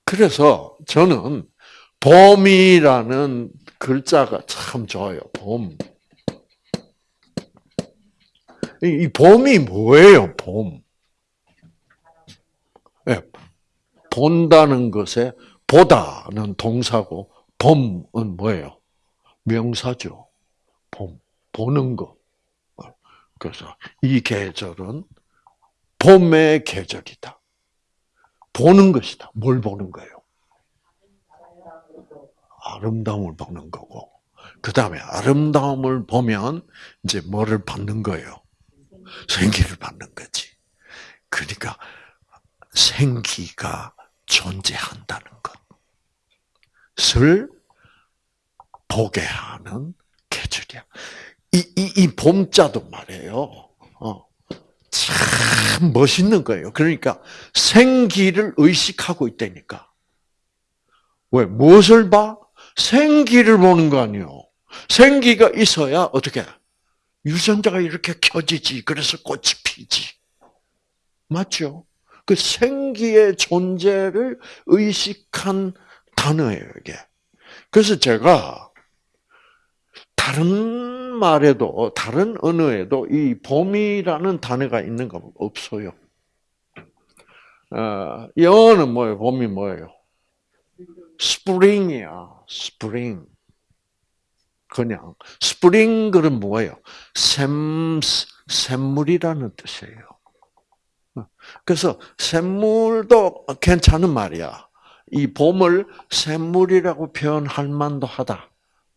그래서 저는 봄이라는 글자가 참 좋아요. 봄. 이 봄이 뭐예요? 봄. 네. 본다는 것에 보다는 동사고 봄은 뭐예요? 명사죠. 봄. 보는 거. 그래서 이 계절은 봄의 계절이다. 보는 것이다. 뭘 보는 거예요? 아름다움을 보는 거고. 그 다음에 아름다움을 보면 이제 뭐를 받는 거예요? 생기를 받는 거지. 그러니까 생기가 존재한다는 것을 보게 하는 계절이야. 이, 이, 이 봄자도 말이에요. 어. 참 멋있는 거예요. 그러니까 생기를 의식하고 있다니까. 왜? 무엇을 봐? 생기를 보는 거 아니에요. 생기가 있어야 어떻게? 유전자가 이렇게 켜지지. 그래서 꽃이 피지. 맞죠? 그 생기의 존재를 의식한 단어예요, 이게. 그래서 제가 다른 말에도, 다른 언어에도 이 봄이라는 단어가 있는 거 없어요. 어, 영어는 뭐예요? 봄이 뭐예요? 스프링이야, 스프링. 그냥 그은 뭐예요? 샘 샘물이라는 뜻이에요. 그래서 샘물도 괜찮은 말이야. 이 봄을 샘물이라고 표현할 만도 하다.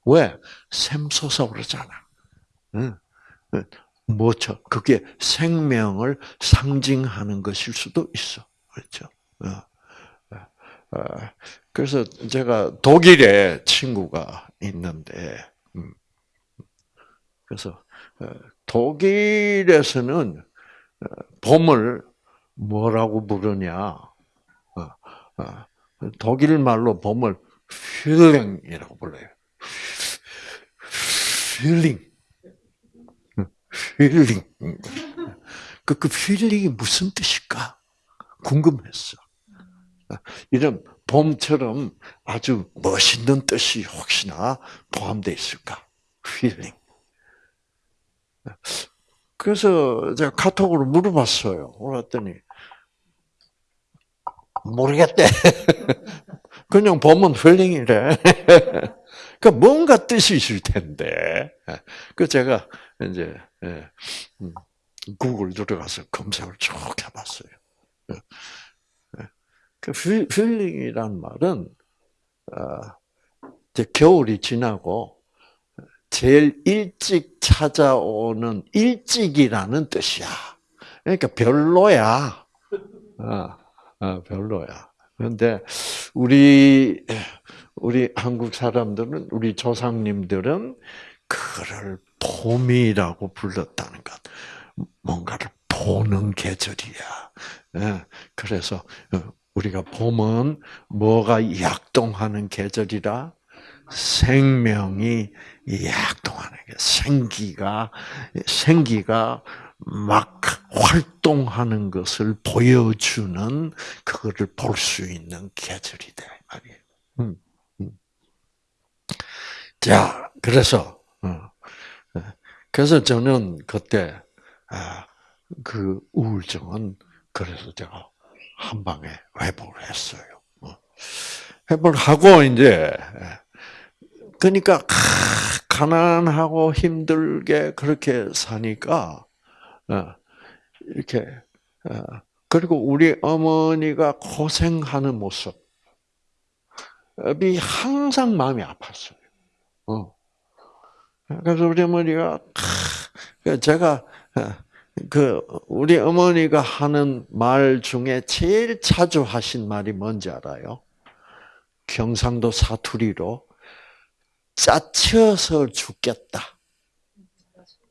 왜? 샘솟아 오르잖아. 뭐죠? 그게 생명을 상징하는 것일 수도 있어. 그렇죠? 어. 어. 그래서 제가 독일에 친구가 있는데, 음. 그래서 어, 독일에서는 봄을 뭐라고 부르냐? 독일 말로 봄을 Frühling이라고 불러요. Frühling. Frühling. 그, 그 Frühling이 무슨 뜻일까? 궁금했어. 이런 봄처럼 아주 멋있는 뜻이 혹시나 포함되어 있을까? Frühling. 그래서 제가 카톡으로 물어봤어요. 물었더니 모르겠대. 그냥 봄은 Frühling이래. 그 뭔가 뜻이 있을 텐데. 그 제가 이제 예, 음, 구글 들어가서 검색을 쭉 해봤어요. 예. 예. 그 필링이란 말은 어, 이제 겨울이 지나고 제일 일찍 찾아오는 일찍이라는 뜻이야. 그러니까 별로야. 어, 어, 별로야. 그런데 우리 우리 한국 사람들은 우리 조상님들은 그를 봄이라고 불렀다는 것. 뭔가를 보는 계절이야. 예, 그래서 어, 우리가 봄은 뭐가 약동하는 계절이라 생명이 약동하는 게 생기가 생기가 막 활동하는 것을 보여주는 그거를 볼 수 있는 계절이다 말이에요. 음, 음. 자, 그래서 어, 그래서 저는 그때 아, 그 우울증은 그래서 제가 한 방에 회복을 했어요. 어. 회복을 하고 이제 그러니까 가난하고 힘들게 그렇게 사니까 어, 이렇게 어, 그리고 우리 어머니가 고생하는 모습이 항상 마음이 아팠어요. 어. 그래서 우리 어머니가 제가 그 우리 어머니가 하는 말 중에 제일 자주 하신 말이 뭔지 알아요? 경상도 사투리로 짜쳐서 죽겠다.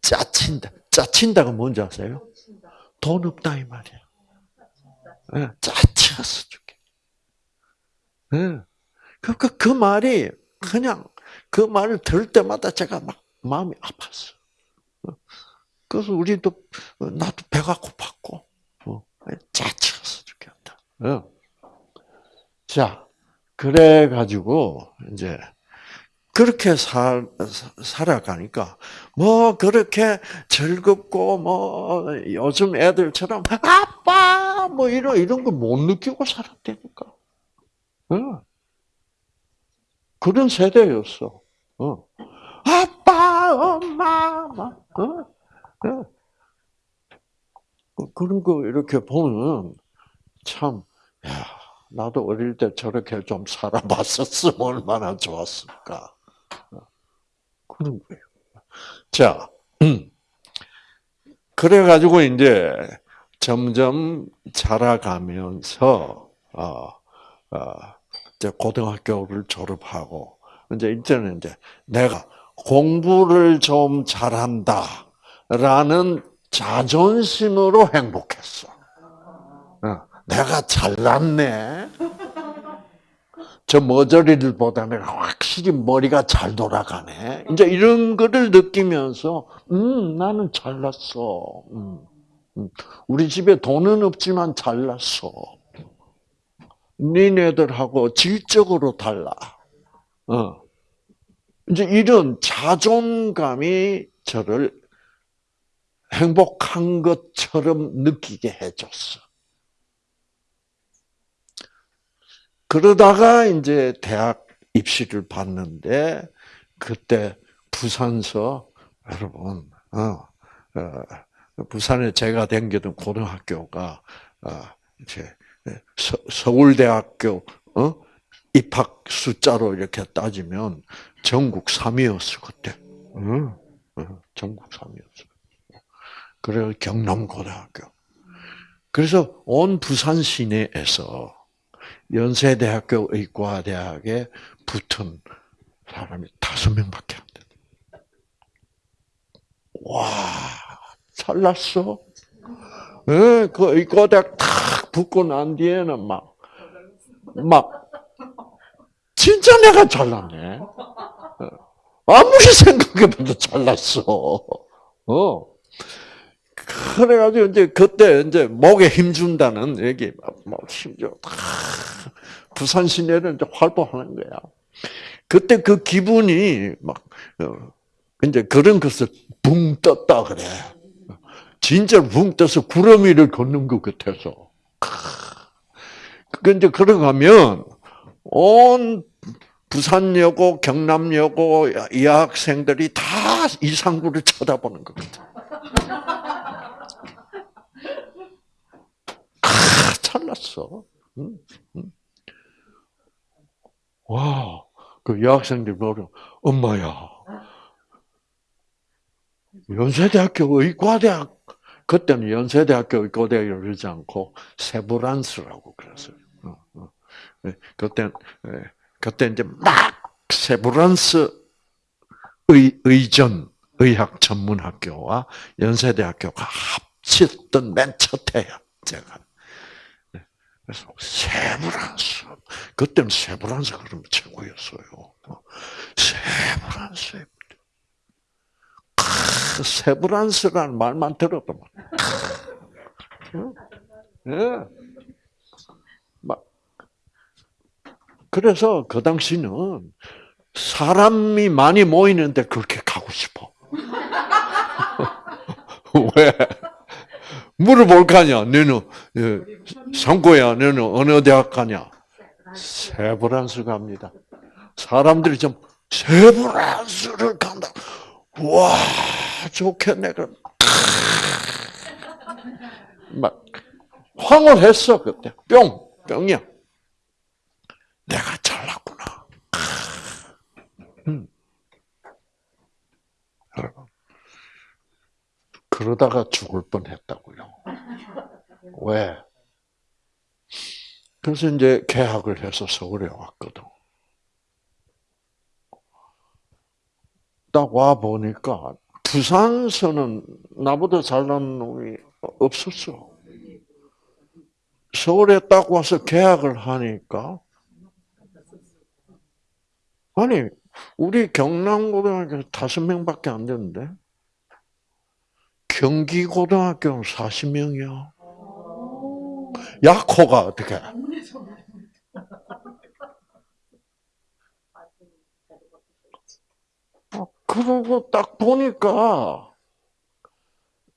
짜친다. 짜친다가 뭔지 아세요? 돈 없다 이 말이야. 네, 짜쳐서 죽겠다. 네. 그, 그, 그 말이 그냥 그 말을 들을 때마다 제가 막 마음이 아팠어. 그래서 우리도 나도 배가 고팠고 어, 짜쳐서 죽겠다. 어. 자, 그래 가지고 이제 그렇게 살, 살아가니까, 뭐, 그렇게 즐겁고, 뭐, 요즘 애들처럼, 아빠! 뭐, 이런, 이런 걸 못 느끼고 살았다니까. 어. 그런 세대였어. 어. 아빠, 엄마, 막, 어? 어. 그런 거 이렇게 보면, 참, 야, 나도 어릴 때 저렇게 좀 살아봤었으면 얼마나 좋았을까. 그런 거예요. 자, 음. 그래가지고 이제 점점 자라가면서, 어, 어, 이제 고등학교를 졸업하고, 이제 이제는 이제 내가 공부를 좀 잘한다라는 자존심으로 행복했어. 어, 내가 잘났네. 저 머저리들보다 내가 확실히 머리가 잘 돌아가네. 이제 이런 거를 느끼면서, 음, 나는 잘났어. 음, 음. 우리 집에 돈은 없지만 잘났어. 니네들하고 질적으로 달라. 어. 이제 이런 자존감이 저를 행복한 것처럼 느끼게 해줬어. 그러다가 이제 대학 입시를 봤는데 그때 부산서 여러분 어, 어, 부산에 제가 다니던 고등학교가 어, 이제 서, 울대학교 어? 입학 숫자로 이렇게 따지면 전국 3위였어 그때. 어, 어, 전국 3위였어. 그래 경남고등학교. 그래서 온 부산 시내에서 연세대학교 의과대학에 붙은 사람이 다섯 명밖에 안 돼. 와, 잘났어. 예, 그 의과대학 탁 붙고 난 뒤에는 막, 막, 진짜 내가 잘났네. 아무리 생각해봐도 잘났어. 어. 그래가지고 이제 그때 이제 목에 힘 준다는 얘기 막 힘 줘. 부산 시내를 이제 활보하는 거야. 그때 그 기분이 막 어, 이제 그런 것을 붕 떴다 그래. 진짜 붕 떠서 구름 위를 걷는 것 같아서. 근데 그러가면 온 부산여고, 경남여고 이 학생들이 다 이상구를 쳐다보는 것 같아. 아, 잘났어. 와, 그 여학생들 보러 엄마야. 연세대학교 의과대학 그때는 연세대학교 의과대학을 그러지 않고 세브란스라고 그랬어요. 어, 어. 네, 그때 네, 그때 이제 막 세브란스 의 의전 의학 전문 학교와 연세대학교가 합쳤던 맨 첫해야 제가. 그래서 세브란스. 그때는 세브란스 그러면 최고였어요. 세브란스. 세브란스라는 말만 들어도 예. 막 그래서 그 당시는 사람이 많이 모이는데 그렇게 가고 싶어. 왜? 물어볼 거 아니야. 너는 상고야. 너는 어느 대학 가냐? 세브란스 갑니다. 사람들이 좀 세브란스를 간다. 와 좋겠네. 그럼 막 황홀했어 그때. 뿅 뿅이야. 내가 잘났구나. 음. 여러분 그러다가 죽을 뻔했다고요. 왜? 그래서 이제 계약을 해서 서울에 왔거든. 딱 와 보니까 부산서는 나보다 잘난 놈이 없었어. 서울에 딱 와서 계약을 하니까 아니 우리 경남고등학교 다섯 명밖에 안 되는데 경기고등학교는 40명이야. 야코가 어떻게? 그러고 딱 보니까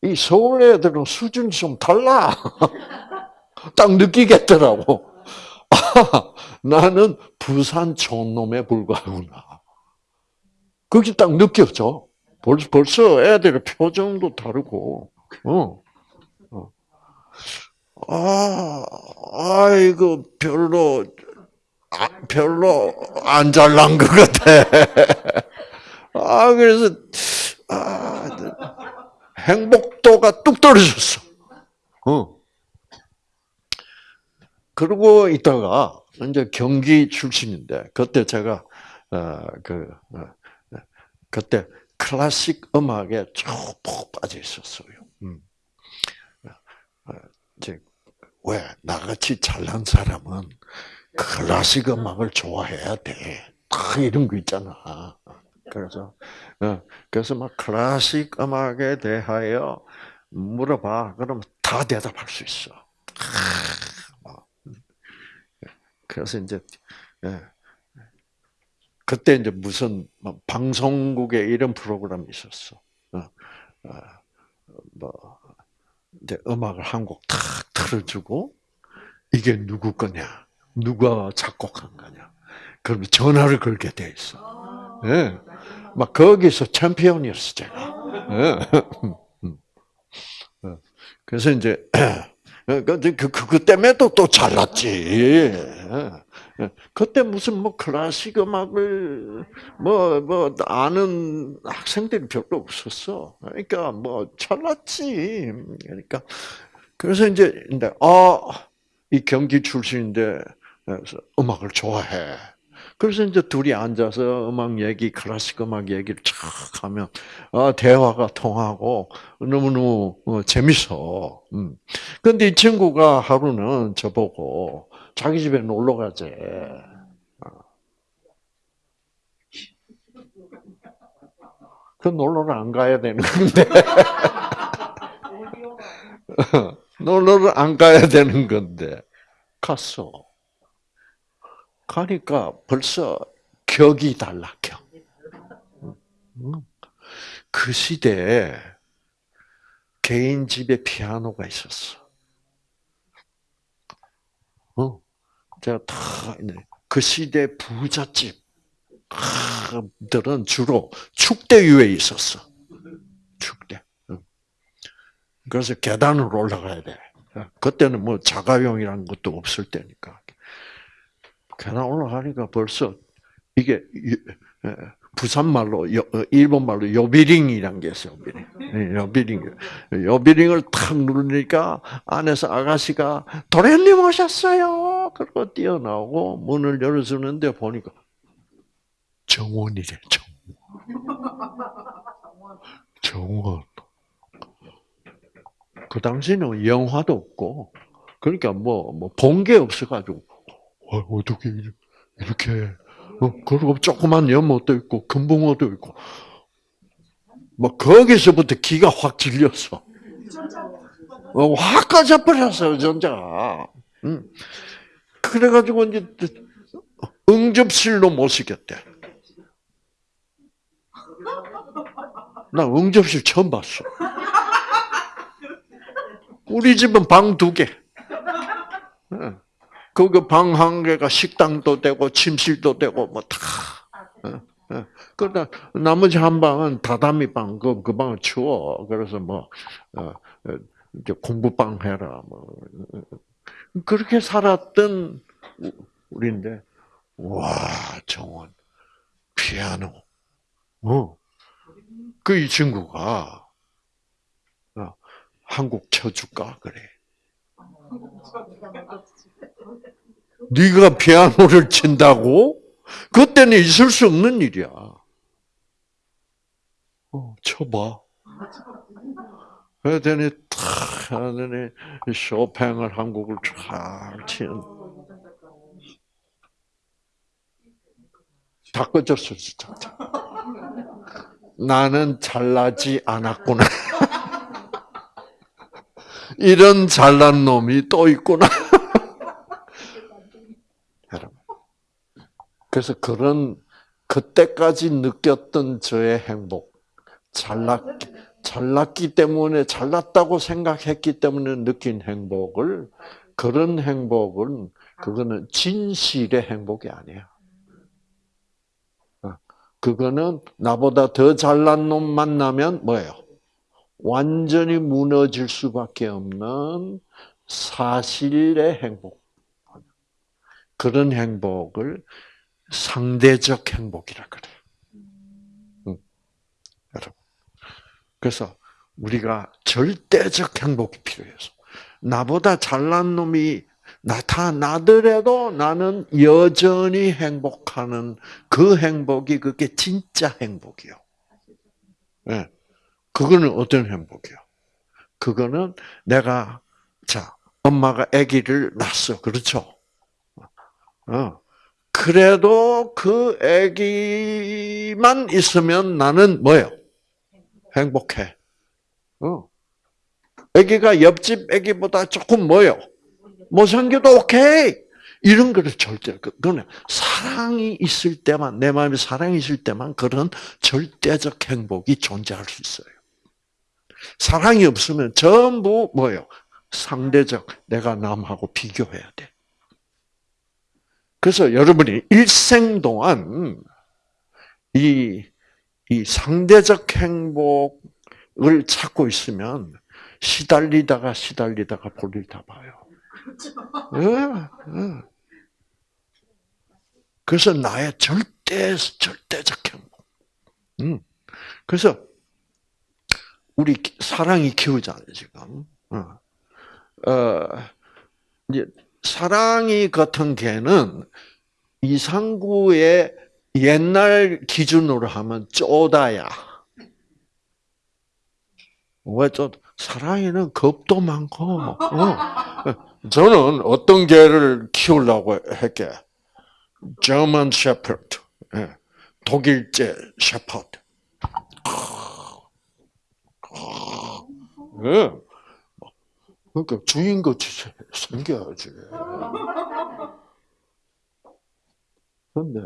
이 서울 애들은 수준이 좀 달라. 딱 느끼겠더라고. 아, 나는 부산 촌놈에 불과하구나. 그게 딱 느꼈죠. 벌써, 벌써 애들의 표정도 다르고, 어. 어. 아, 아이고, 별로, 아, 별로 안 잘난 것 같아. 아, 그래서, 아, 행복도가 뚝 떨어졌어. 어. 그러고 있다가, 이제 경기 출신인데, 그때 제가, 어, 그, 어, 그때 클래식 음악에 쭉푹 빠져 있었어요. 음. 어, 이제, 왜, 나같이 잘난 사람은 클래식 음악을 좋아해야 돼. 다 이런 거 있잖아. 그래서 어, 그래서 막 클래식 음악에 대하여 물어봐. 그러면 다 대답할 수 있어. 그래서 이제 예. 그때 이제 무슨 뭐 방송국에 이런 프로그램이 있었어. 어, 어, 뭐 이제 음악을 한 곡 탁 틀어주고 이게 누구 거냐, 누가 작곡한 거냐. 그러면 전화를 걸게 돼 있어. 예. 막 거기서 챔피언이었어 제가. 예. 그래서 이제 그, 그, 그 때문에 또, 또 잘났지. 그때 무슨 뭐 클래식 음악을 뭐, 뭐, 아는 학생들이 별로 없었어. 그러니까 뭐 잘났지. 그러니까. 그래서 이제, 근데, 아, 이 경기 출신인데, 음악을 좋아해. 그래서 이제 둘이 앉아서 음악 얘기, 클래식 음악 얘기를 촥 하면, 아, 대화가 통하고, 너무너무 어, 재밌어. 음. 근데 이 친구가 하루는 저보고, 자기 집에 놀러 가재. 그 놀러를 안 가야 되는 건데. 놀러를 안 가야 되는 건데. 갔어. 가니까 벌써 격이 달라, 격. 그 시대에 개인 집에 피아노가 있었어. 어, 제가 다그 시대 부잣집 들은 주로 축대유에 있었어. 축대. 그래서 계단을 올라가야 돼. 그때는 뭐 자가용이라는 것도 없을 때니까. 계단 올라가니까 벌써 이게 부산 말로 어, 일본 말로 요비링이란 게 있어요. 요비링. 예, 요비링. 요비링을 탁 누르니까 안에서 아가씨가 도련님 오셨어요. 그리고 뛰어나오고 문을 열어주는데 보니까 정원이래. 정원. 정원. 그 당시는 영화도 없고 그러니까 뭐 뭐 본 게 없어가지고 어, 어떻게 이렇게 어, 그리고 조그만 연못도 있고 금붕어도 있고 뭐 거기서부터 기가 확 질렸어. 어, 확 꺼져버렸어요 전자가. 응. 그래가지고 이제 응접실로 모시겠대. 나 응접실 처음 봤어. 우리 집은 방 두 개. 그방한 개가 식당도 되고 침실도 되고 뭐 다. 어, 어. 그러다 나머지 한 방은 다다미 방, 그, 그 방은 추워. 그래서 뭐, 어, 이제 공부방 해라. 뭐. 그렇게 살았던 우리인데, 와, 정원, 피아노. 어. 그 이 친구가, 어, 한국 쳐줄까 그래. 네가 피아노를 친다고? 그때는 있을 수 없는 일이야. 어, 쳐봐. 그랬더니 탁 하더니 쇼팽을 한 곡을 잘 치는. 다 꺼졌어 진짜. 나는 잘나지 않았구나. 이런 잘난 놈이 또 있구나. 여러분. 그래서 그런 그때까지 느꼈던 저의 행복, 잘났 잘났기 때문에 잘났다고 생각했기 때문에 느낀 행복을 그런 행복은 그거는 진실의 행복이 아니야. 어, 그거는 나보다 더 잘난 놈 만나면 뭐예요? 완전히 무너질 수밖에 없는 사실의 행복. 그런 행복을 상대적 행복이라 그래요. 응. 여러분. 그래서 우리가 절대적 행복이 필요해서 나보다 잘난 놈이 나타나더라도 나는 여전히 행복하는 그 행복이 그게 진짜 행복이요. 네. 그거는 어떤 행복이요? 그거는 내가 자 엄마가 아기를 낳았어, 그렇죠? 어. 그래도 그 아기만 있으면 나는 뭐요? 행복해. 어. 아기가 옆집 아기보다 조금 뭐요? 못생겨도 오케이. 이런 거를 절대, 그거는 사랑이 있을 때만, 내 마음에 사랑이 있을 때만 그런 절대적 행복이 존재할 수 있어요. 사랑이 없으면 전부 뭐예요? 상대적, 내가 남하고 비교해야 돼. 그래서 여러분이 일생 동안 이, 이 상대적 행복을 찾고 있으면 시달리다가 시달리다가 볼일 다 봐요. 예, 예. 그래서 나의 절대, 절대적 행복. 음. 그래서 우리 사랑이 키우잖아요, 지금. 어, 어 이제 사랑이 같은 개는 이상구의 옛날 기준으로 하면 쪼다야. 왜 쪼? 사랑에는 겁도 많고. 어. 저는 어떤 개를 키우려고 했게? German Shepherd, 예. 독일제 셰퍼드. 예. 그러니까 주인같이 생겨야지. 근데,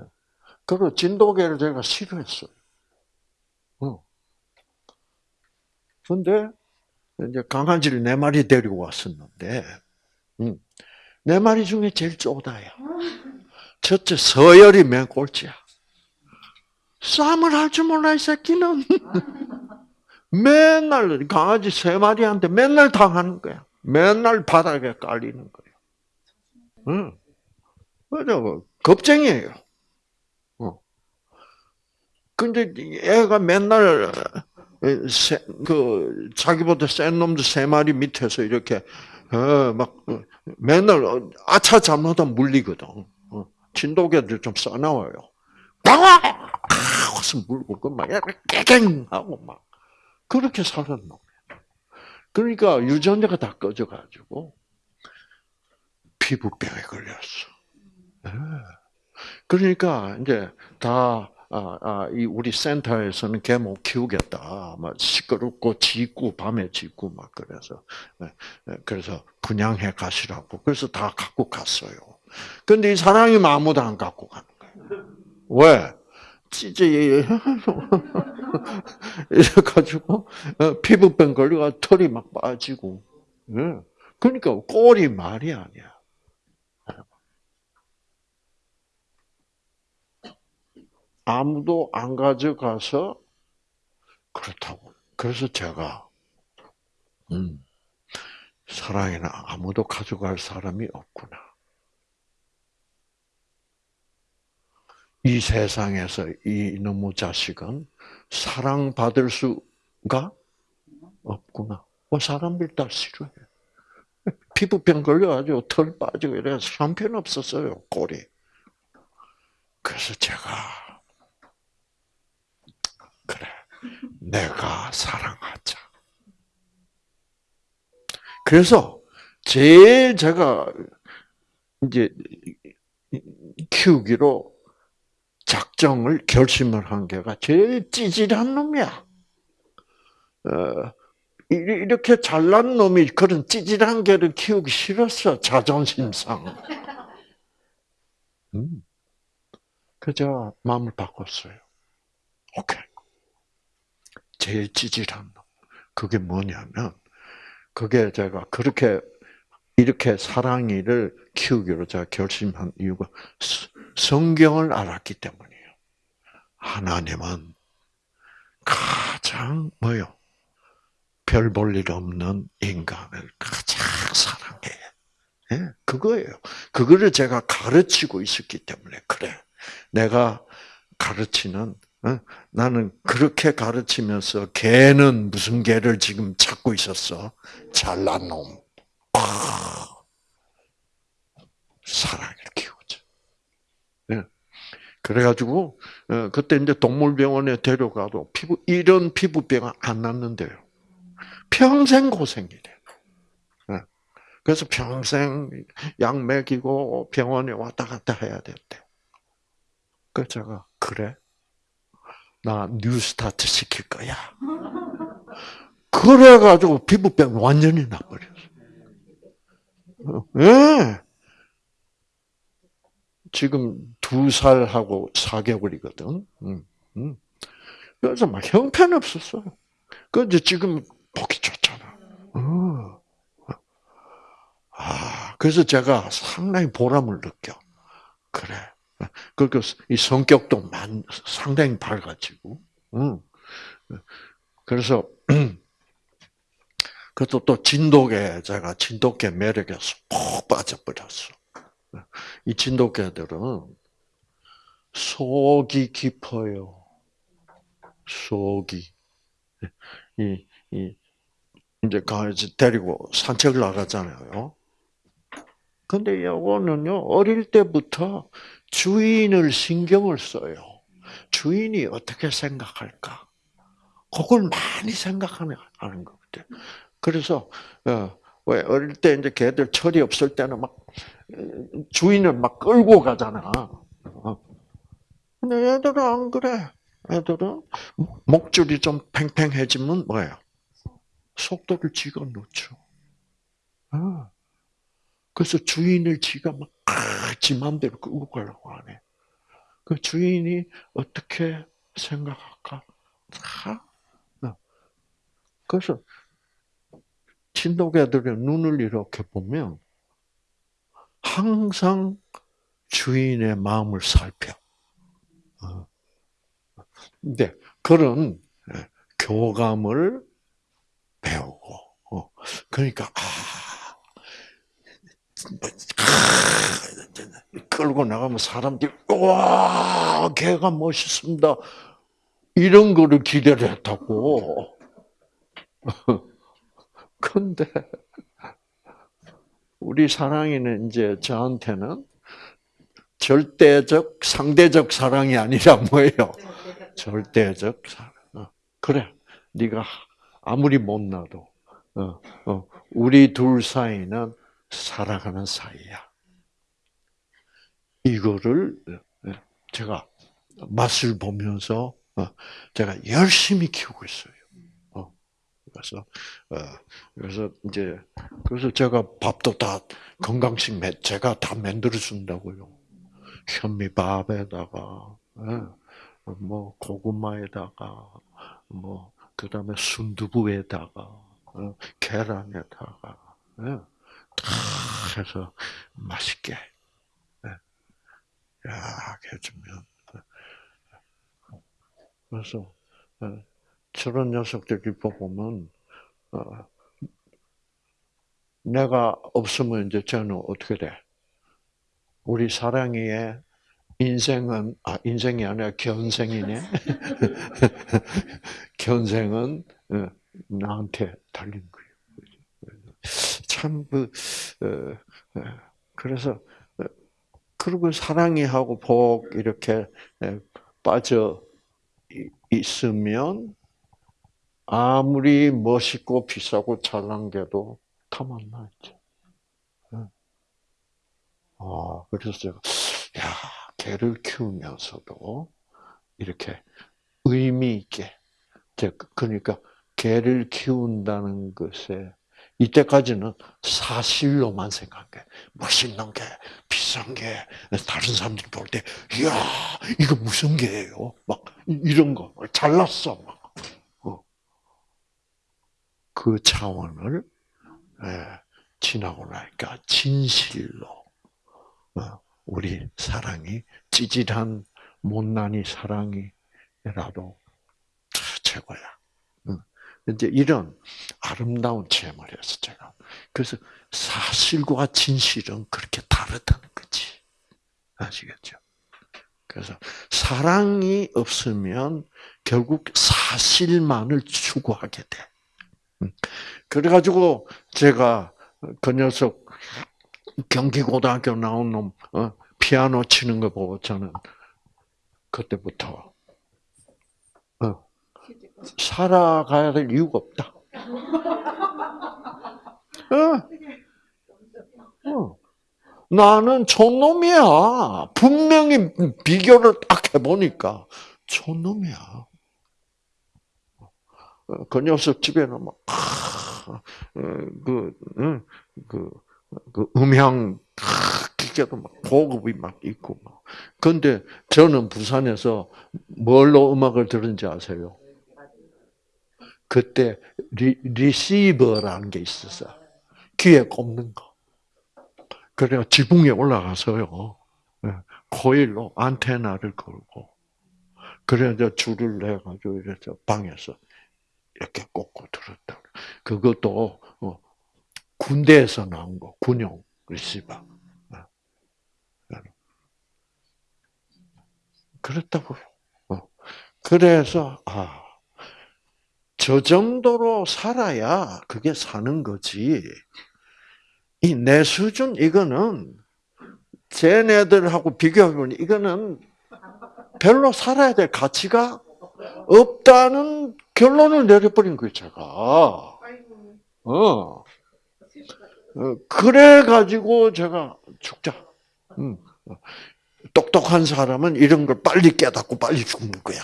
그리고 진돗개를 제가 싫어했어요. 어. 근데, 이제 강아지를 네 마리 데리고 왔었는데, 음, 네 마리 중에 제일 쪼다야. 첫째, 서열이 맨 꼴찌야. 싸움을 할 줄 몰라, 이 새끼는. 맨날 강아지 세 마리한테 맨날 당하는 거야. 맨날 바닥에 깔리는 거예요. 응. 겁쟁이에요. 어. 근데 애가 맨날 세, 그 자기보다 센 놈들 세 마리 밑에서 이렇게 어, 막 맨날 아차 잘못하면 물리거든. 어. 진돗개들 좀 싸나워요. 방아! 하고서 물고 그막 깨갱 하고 막 그렇게 살았노. 그러니까 유전자가 다 꺼져가지고 피부병에 걸렸어. 네. 그러니까 이제 다 아, 아, 이 우리 센터에서는 개 못 키우겠다. 막 시끄럽고 짖고 밤에 짖고 막 그래서 네, 네, 그래서 분양해 가시라고. 그래서 다 갖고 갔어요. 근데 이 사람이 아무도 안 갖고 가는 거예요. 왜? 찌지 이래가지고 어, 피부병 걸려가 털이 막 빠지고. 예. 그러니까 꼴이 말이 아니야. 아무도 안 가져가서 그렇다고. 그래서 제가 음, 사랑에는 아무도 가져갈 사람이 없구나. 이 세상에서 이 놈의 자식은 사랑받을 수가 없구나. 뭐 사람들 다 싫어해. 피부병 걸려가지고 털 빠지고 이래서 형편없었어요, 꼴이. 그래서 제가, 그래, 내가 사랑하자. 그래서 제일 제가 이제 키우기로 작정을 결심을 한 게가 제일 찌질한 놈이야. 어, 이렇게 잘난 놈이 그런 찌질한 개를 키우기 싫었어 자존심 상. 음. 그저 마음을 바꿨어요. 오케이. 제일 찌질한 놈. 그게 뭐냐면 그게 제가 그렇게 이렇게 사랑이를 키우기로 제가 결심한 이유가 성경을 알았기 때문이에요. 하나님은 가장 뭐요? 별 볼 일 없는 인간을 가장 사랑해. 예? 그거예요. 그거를 제가 가르치고 있었기 때문에 그래. 내가 가르치는 어? 나는 그렇게 가르치면서 개는 무슨 개를 지금 찾고 있었어? 잘난 놈. 사랑을 키우죠. 네. 그래가지고 어, 그때 이제 동물병원에 데려가도 피부 이런 피부병은 안 났는데요. 평생 고생이래. 네. 그래서 평생 약 먹이고 병원에 왔다 갔다 해야 됐대. 그래서 제가 그래 나 뉴스타트 시킬 거야. 그래가지고 피부병 완전히 나버렸어. 예. 네. 지금 두 살하고 4개월이거든. 음, 음. 그래서 막 형편없었어. 그런데 지금 보기 좋잖아. 어. 아, 그래서 제가 상당히 보람을 느껴. 그래. 그리고 이 성격도 만, 상당히 밝아지고. 음. 그래서 그것도 또 진돗개 제가 진돗개 매력에 푹 빠져버렸어. 이 진돗개들은 속이 깊어요. 속이 이, 이 이제 강아지 데리고 산책을 나가잖아요. 근데 요거는요 어릴 때부터 주인을 신경을 써요. 주인이 어떻게 생각할까? 그걸 많이 생각하는 것 같아요. 그래서 어, 왜 어릴 때 이제 개들 철이 없을 때는 막 주인을 막 끌고 가잖아. 어. 근데 애들은 안 그래. 애들은 목줄이 좀 팽팽해지면 뭐예요? 속도를 지가 놓죠. 아. 그래서 주인을 지가 막, 지 마음대로 끌고 가려고 하네. 그 주인이 어떻게 생각할까? 다. 어. 그래서 친독애들의 눈을 이렇게 보면 항상 주인의 마음을 살펴. 어. 근데 그런 예, 교감을 배우고, 어. 그러니까 아, 끌고 나가면 사람들이 와, 개가 멋있습니다. 이런 거를 기대를 했다고. 근데 우리 사랑이는 이제 저한테는 절대적, 상대적 사랑이 아니라 뭐예요? 절대적 사랑. 어, 그래, 네가 아무리 못나도 어, 어, 우리 둘 사이는 살아가는 사이야. 이거를 제가 맛을 보면서 제가 열심히 키우고 있어요. 그래서 어, 그래서 이제 그래서 제가 밥도 다 건강식 매, 제가 다 만들어 준다고요. 현미밥에다가 예, 뭐 고구마에다가 뭐 그다음에 순두부에다가 어, 계란에다가 예, 다 해서 맛있게 예, 야 해주면 그래서 저런 녀석들이 보면 어, 내가 없으면 이제 저는 어떻게 돼? 우리 사랑이의 인생은 아 인생이 아니라 견생이네. 견생은 어, 나한테 달린 거예요. 참, 그, 어, 어, 그래서, 어, 그리고 사랑이 하고 복, 이렇게 빠져 있으면, 아무리 멋있고 비싸고 잘난 게도 다 만나있죠. 아, 그래서 제가, 야, 개를 키우면서도 이렇게 의미 있게, 그러니까 개를 키운다는 것에 이때까지는 사실로만 생각해. 멋있는 게, 비싼 게, 다른 사람들이 볼 때, 이야, 이거 무슨 개예요? 막, 이런 거. 잘났어. 막. 어. 그 차원을, 예, 지나고 나니까, 진실로, 어, 우리 사랑이, 찌질한, 못난이 사랑이라도 최고야. 이제 이런 아름다운 체험을 했어, 제가. 그래서 사실과 진실은 그렇게 다르다는 거지. 아시겠죠? 그래서 사랑이 없으면 결국 사실만을 추구하게 돼. 음. 그래가지고 제가 그 녀석 경기고등학교 나온 놈 어, 피아노 치는 거 보고 저는 그때부터 살아가야 될 이유가 없다. 어. 어. 나는 촌놈이야. 분명히 비교를 딱 해보니까 촌놈이야. 어, 그 녀석 집에는 막, 어, 그, 그, 그 음향, 기계도 막 고급이 막 있고 막. 근데 저는 부산에서 뭘로 음악을 들은지 아세요? 그때 리, 리시버라는 게 있었어. 귀에 꼽는 거. 그래가 지붕에 올라가서요. 예, 코일로 안테나를 걸고 그래 이제 줄을 내 가지고 이래서 방에서 이렇게 꽂고 들었다. 그것도 어, 군대에서 나온 거, 군용 리시버. 예. 그랬다고. 어. 그래서 아 저 정도로 살아야 그게 사는 거지. 이 내 수준 이거는 쟤네들하고 비교해보면 이거는 별로 살아야 될 가치가 없다는 결론을 내려버린 거예요, 제가. 어. 어 그래가지고 제가 죽자. 음. 똑똑한 사람은 이런 걸 빨리 깨닫고 빨리 죽는 거야.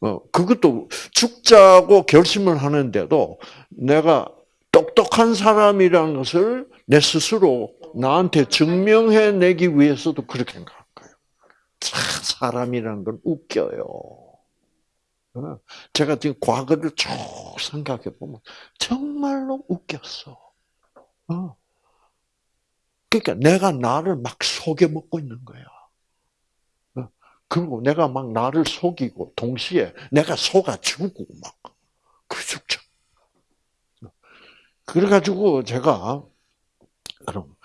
어, 그것도 죽자고 결심을 하는데도 내가 똑똑한 사람이라는 것을 내 스스로 나한테 증명해내기 위해서도 그렇게 생각할 거예요. 참, 사람이라는 건 웃겨요. 어, 제가 지금 과거를 쭉 생각해 보면 정말로 웃겼어. 어. 그러니까 내가 나를 막 속여 먹고 있는 거야. 그리고 내가 막 나를 속이고 동시에 내가 속아주고 막 그 죽죠. 그래가지고 제가 그럼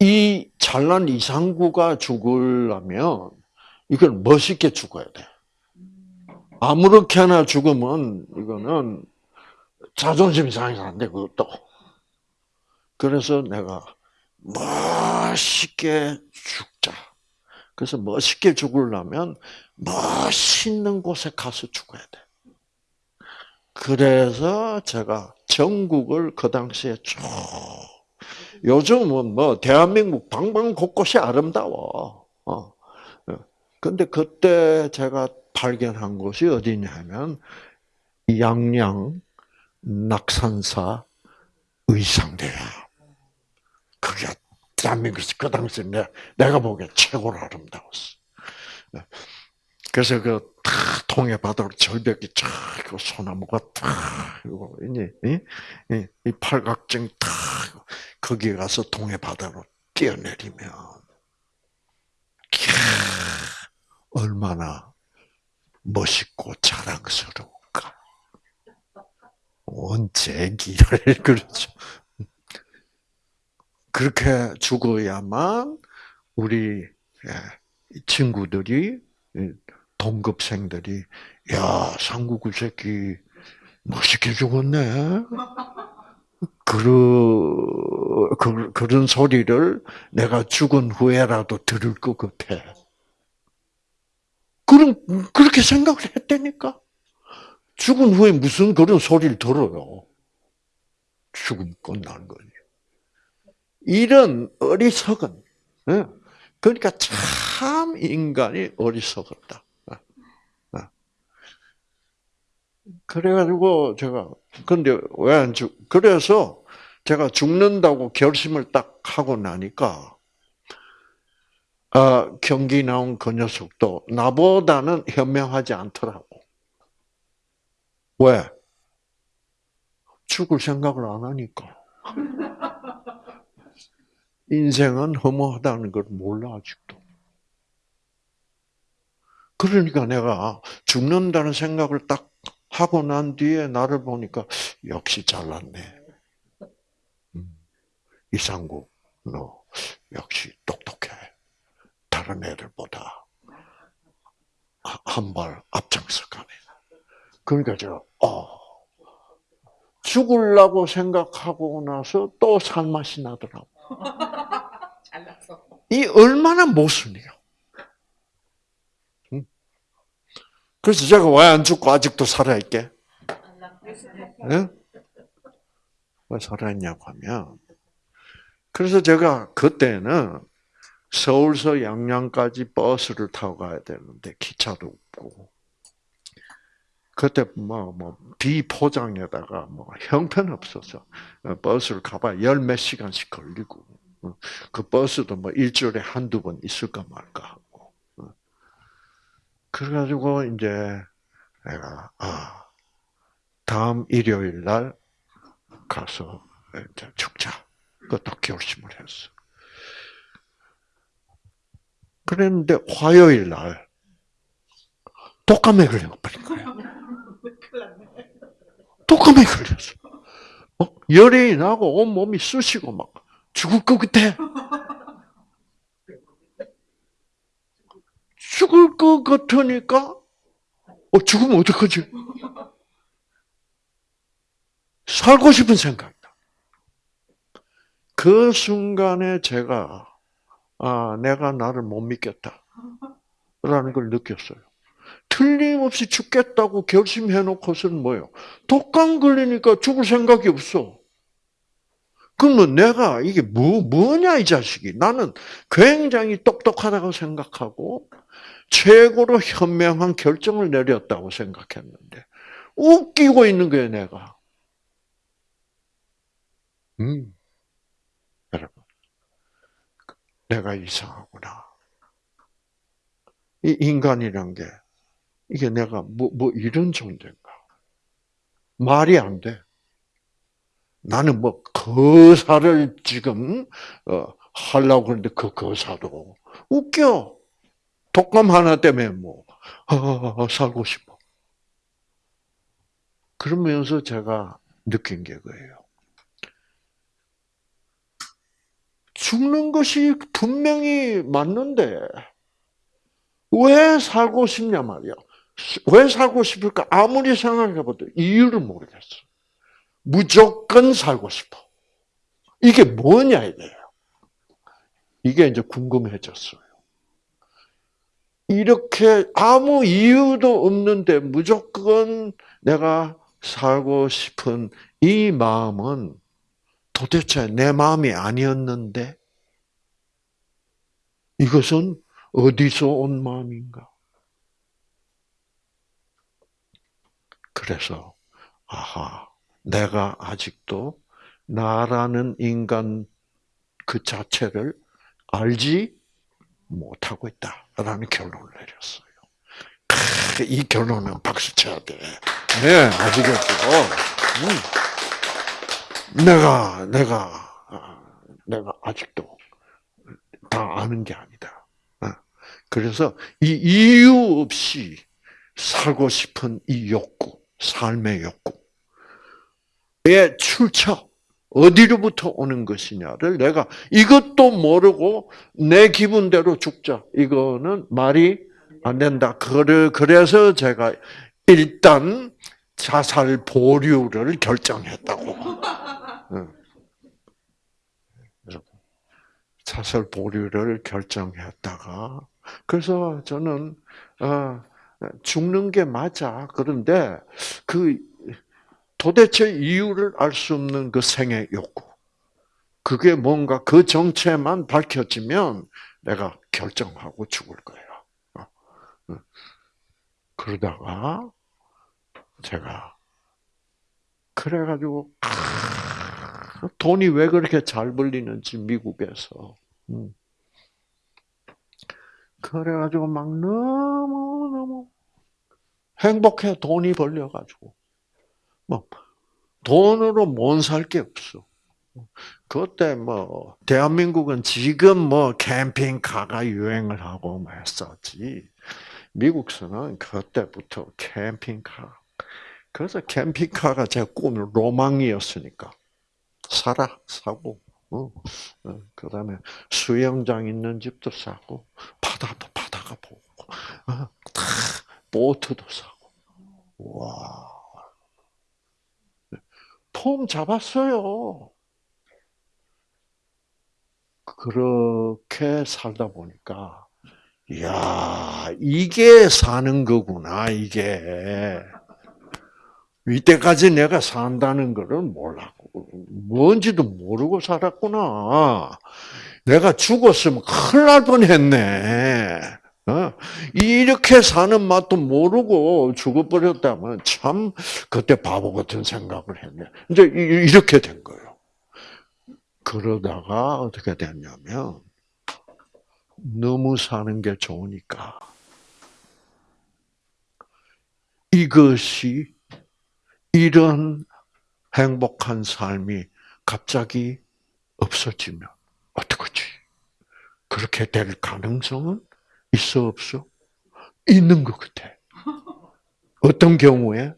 이 잘난 이상구가 죽으려면 이걸 멋있게 죽어야 돼. 아무렇게나 죽으면 이거는 자존심 상해서 안 돼, 그것도. 그래서 내가 멋있게 죽자. 그래서 멋있게 죽으려면 멋있는 곳에 가서 죽어야 돼. 그래서 제가 전국을 그 당시에 쭉 요즘은 뭐 대한민국 방방 곳곳이 아름다워. 어. 근데 그때 제가 발견한 곳이 어디냐면 양양 낙산사 의상대야. 그게 대한민국에서 그 당시에 내, 내가 보기에 최고로 아름다웠어. 네. 그래서 그 통해 바다로 절벽이 쫙 소나무가 탁 이이 이, 팔각정 탁 거기에 가서 통해 바다로 뛰어내리면 캬, 얼마나 멋있고 자랑스러울까. 온 제기를 그렇죠. 그렇게 죽어야만 우리 예, 친구들이 동급생들이 야 상구구 새끼 멋있게 죽었네. 그, 그, 그런 소리를 내가 죽은 후에라도 들을 것 같아. 그럼, 그렇게 생각을 했다니까? 죽은 후에 무슨 그런 소리를 들어요? 죽음 끝난 거지. 이런 어리석은, 예? 그러니까 참 인간이 어리석었다. 그래가지고 제가 근데 왜 안 죽? 그래서 제가 죽는다고 결심을 딱 하고 나니까 어, 경기 나온 그 녀석도 나보다는 현명하지 않더라고. 왜? 죽을 생각을 안 하니까. 인생은 허무하다는 걸 몰라 아직도. 그러니까 내가 죽는다는 생각을 딱 하고 난 뒤에 나를 보니까 역시 잘났네. 음, 이상국, 너 역시 똑똑해. 다른 애들보다 한 발 앞장서 가네. 그러니까 제가 어, 죽으려고 생각하고 나서 또 살맛이 나더라고. 잘났어. 이 얼마나 모순이요. 음. 그래서 제가 왜 안 죽고 아직도 살아있게? 예? 왜 살아있냐고 하면, 그래서 제가 그때는 서울서 양양까지 버스를 타고 가야 되는데 기차도 없고, 그때 뭐, 뭐, 비포장에다가 뭐 형편없어서 버스를 가봐야 열몇 시간씩 걸리고, 그 버스도 뭐 일주일에 한두 번 있을까 말까 하고. 그래가지고 이제 내가, 아, 다음 일요일 날 가서 죽자. 그것도 결심을 했어. 그랬는데 화요일 날 독감에 걸려버린 거야. 독감에 걸렸어. 어? 열이 나고 온 몸이 쑤시고 막 죽을 것 같아. 죽을 것 같으니까 어 죽으면 어떡하지? 살고 싶은 생각이다. 그 순간에 제가 아 내가 나를 못 믿겠다 라는 걸 느꼈어요. 틀림없이 죽겠다고 결심해놓고서는 뭐요? 독감 걸리니까 죽을 생각이 없어. 그러면 내가 이게 뭐, 뭐냐, 이 자식이. 나는 굉장히 똑똑하다고 생각하고, 최고로 현명한 결정을 내렸다고 생각했는데, 웃기고 있는 거예요, 내가. 음, 여러분. 내가 이상하구나. 이 인간이란 게, 이게 내가 뭐, 뭐 이런 존재인가. 말이 안 돼. 나는 뭐 거사를 지금 어, 하려고 그러는데 그 거사도 웃겨. 독감 하나 때문에 뭐 아, 살고 싶어. 그러면서 제가 느낀 게 그예요. 죽는 것이 분명히 맞는데 왜 살고 싶냐 말이야. 왜 살고 싶을까? 아무리 생각해봐도 이유를 모르겠어. 무조건 살고 싶어. 이게 뭐냐 이거예요. 이게 이제 궁금해졌어요. 이렇게 아무 이유도 없는데 무조건 내가 살고 싶은 이 마음은 도대체 내 마음이 아니었는데 이것은 어디서 온 마음인가? 그래서 아하 내가 아직도 나라는 인간 그 자체를 알지 못하고 있다라는 결론을 내렸어요. 이 결론은 박수 쳐야 돼. 네, 아시겠죠? 음. 내가, 내가, 아, 내가 아직도 다 아는 게 아니다. 아, 그래서 이 이유 없이 살고 싶은 이 욕구, 삶의 욕구, 의 출처, 어디로부터 오는 것이냐를 내가 이것도 모르고 내 기분대로 죽자. 이거는 말이 안 된다. 그래, 그래서 제가 일단 자살 보류를 결정했다고. 응. 자살 보류를 결정했다가 그래서 저는 어, 죽는 게 맞아. 그런데 그 도대체 이유를 알 수 없는 그 생의 욕구. 그게 뭔가 그 정체만 밝혀지면 내가 결정하고 죽을 거예요. 어, 어. 그러다가 제가 그래가지고 돈이 왜 그렇게 잘 벌리는지 미국에서 음. 그래가지고 막 너무 너무 행복해 돈이 벌려가지고 뭐 돈으로 못 살 게 없어. 그때 뭐 대한민국은 지금 뭐 캠핑카가 유행을 하고 뭐 했었지. 미국서는 그때부터 캠핑카. 그래서 캠핑카가 제 꿈, 로망이었으니까 사라 사고, 어, 어, 그 다음에 수영장 있는 집도 사고, 바다도 바다가 보고, 어, 다 보트도 사고, 와, 폼 잡았어요. 그렇게 살다 보니까, 이야, 이게 사는 거구나, 이게. 이때까지 내가 산다는 것을 몰랐고, 뭔지도 모르고 살았구나. 내가 죽었으면 큰일 날 뻔했네. 어? 이렇게 사는 맛도 모르고 죽어버렸다면 참 그때 바보 같은 생각을 했네. 이제 이렇게 된 거예요. 그러다가 어떻게 됐냐면 너무 사는 게 좋으니까 이것이 이런 행복한 삶이 갑자기 없어지면 어떡하지? 그렇게 될 가능성은 있어 없어? 있는 것 같아. 어떤 경우에?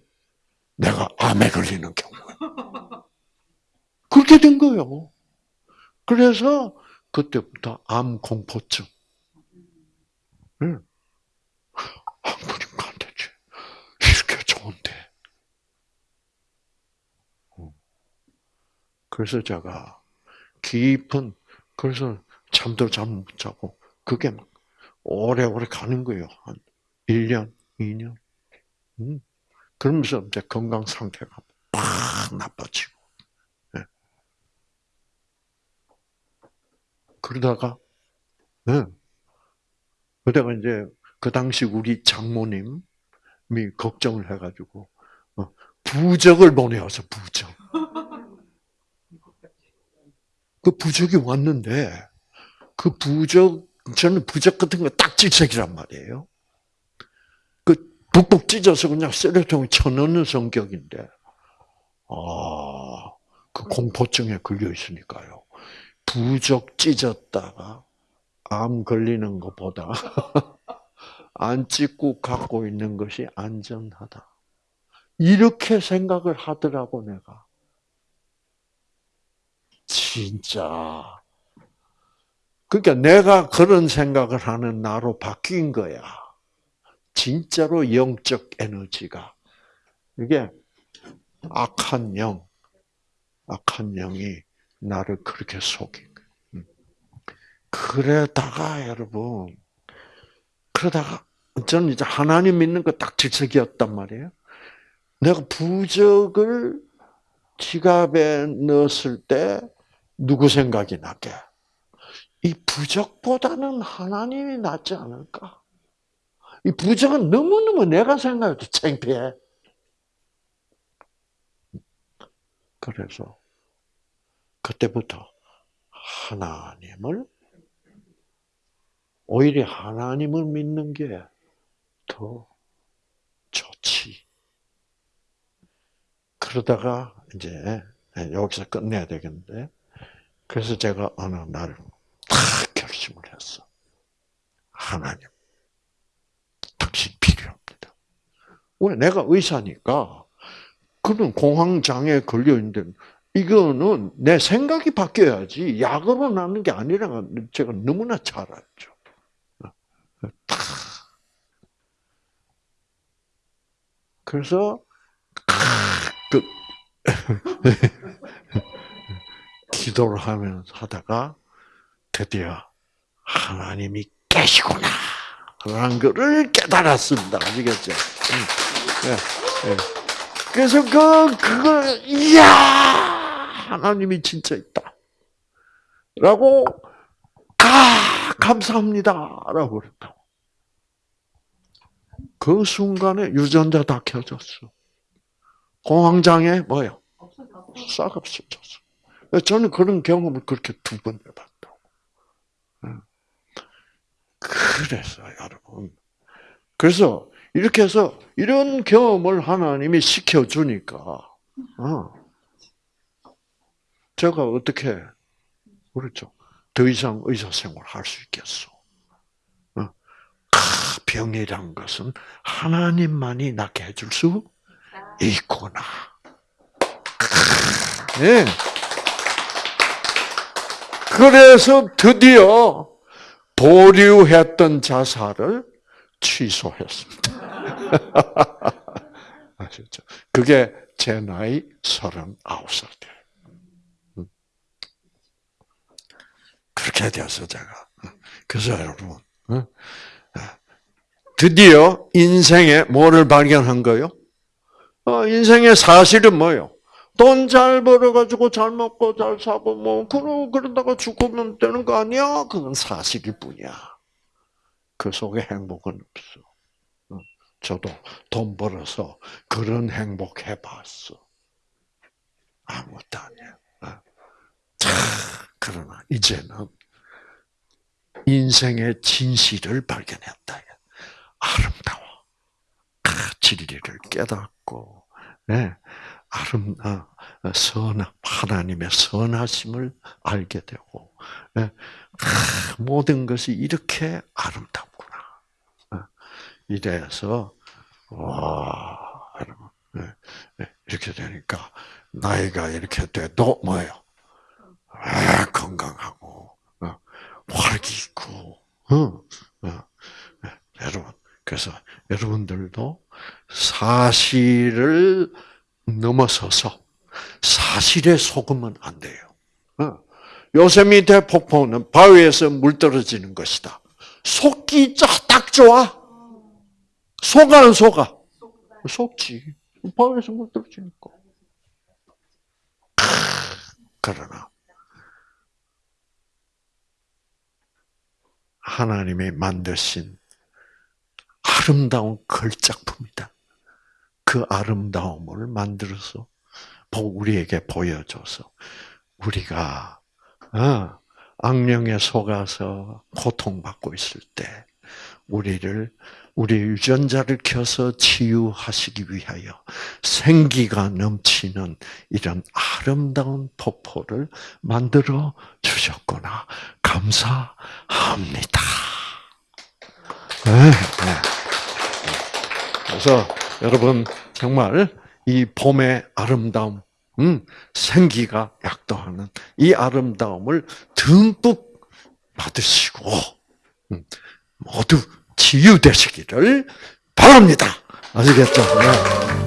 내가 암에 걸리는 경우에. 그렇게 된 거예요. 그래서 그때부터 암 공포증. 응. 안 그러니까 안 되지. 이렇게 좋은데. 그래서 제가 깊은 그래서 잠도 잠못 자고 그게 막 오래오래 가는 거예요. 한 1년, 2년. 음. 그러면서 이제 건강 상태가 팍 나빠지고. 네. 그러다가 네. 그러다가 이제 그 당시 우리 장모님이 걱정을 해가지고 어, 부적을 보내와서 부적. 그 부적이 왔는데 그 부적 저는 부적 같은 거 딱지색이란 말이에요. 그 북북 찢어서 그냥 쓰레통에 쳐넣는 성격인데 아, 그 공포증에 걸려 있으니까요. 부적 찢었다가 암 걸리는 것보다 안 찢고 갖고 있는 것이 안전하다. 이렇게 생각을 하더라고 내가. 진짜. 그러니까 내가 그런 생각을 하는 나로 바뀐 거야. 진짜로 영적 에너지가. 이게 악한 영, 악한 영이 나를 그렇게 속인 거야. 음. 그러다가 여러분, 그러다가 저는 이제 하나님 믿는 거 딱 질색이었단 말이에요. 내가 부적을 지갑에 넣었을 때 누구 생각이 나게? 이 부적보다는 하나님이 낫지 않을까? 이 부적은 너무너무 내가 생각해도 창피해. 그래서 그때부터 하나님을 오히려 하나님을 믿는 게 더 좋지. 그러다가 이제 여기서 끝내야 되겠는데 그래서 제가 어느 날딱 결심을 했어. 하나님, 당신 필요합니다. 왜 내가 의사니까 그런 공황장애 걸려 있는데 이거는 내 생각이 바뀌어야지 약으로 낫는 게 아니라 제가 너무나 잘 알죠. 그래서 그 기도를 하면서 하다가 드디어 하나님이 계시구나. 라는 것을 깨달았습니다. 아시겠죠? 응. 예, 예. 그래서 그, 그걸, 이야! 하나님이 진짜 있다. 라고, 아, 감사합니다. 라고 그랬다고. 그 순간에 유전자 다 켜졌어. 공황장애 뭐요? 싹 없어졌어. 저는 그런 경험을 그렇게 두 번 해봤다고. 응. 그래서 여러분. 그래서 이렇게 해서 이런 경험을 하나님이 시켜주니까, 어. 제가 어떻게, 그렇죠. 더 이상 의사 생활 할 수 있겠어. 어. 아, 병이란 것은 하나님만이 낫게 해줄 수 있구나. 네. 그래서 드디어 보류했던 자살을 취소했습니다. 아셨죠? 그게 제 나이 39살 때. 음. 그렇게 되었어, 제가. 그래서 여러분, 어? 드디어 인생에 뭐를 발견한 거요? 어, 인생의 사실은 뭐요? 돈 잘 벌어가지고 잘 먹고 잘 사고 뭐 그러 그러다가 죽으면 되는 거 아니야? 그건 사실일 뿐이야. 그 속에 행복은 없어. 어, 저도 돈 벌어서 그런 행복 해봤어. 아무것도 아니야. 어. 자, 그러나 이제는 인생의 진실을 발견했다. 아름다워. 아, 진리를 깨닫고, 네. 아름, 어, 선, 하나님의 선하심을 알게 되고, 예, 아, 모든 것이 이렇게 아름답구나. 어, 이래서, 와, 예, 예, 이렇게 되니까, 나이가 이렇게 돼도 뭐예요? 아, 건강하고, 어, 활기 있고, 여러분, 그래서 여러분들도 사실을 넘어서서 사실에 속으면 안 돼요. 어. 요세미테 폭포는 바위에서 물 떨어지는 것이다. 속기 딱 좋아? 속아 안 속아? 속지. 바위에서 물 떨어지니까. 그러나 하나님이 만드신 아름다운 걸작품이다. 그 아름다움을 만들어서 우리에게 보여줘서 우리가 어, 악령에 속아서 고통받고 있을 때 우리를 우리 유전자를 켜서 치유하시기 위하여 생기가 넘치는 이런 아름다운 폭포를 만들어 주셨구나 감사합니다. 네, 네. 그래서 여러분 정말 이 봄의 아름다움, 음, 생기가 약도하는 이 아름다움을 듬뿍 받으시고 음, 모두 치유되시기를 바랍니다. 아시겠죠? 네.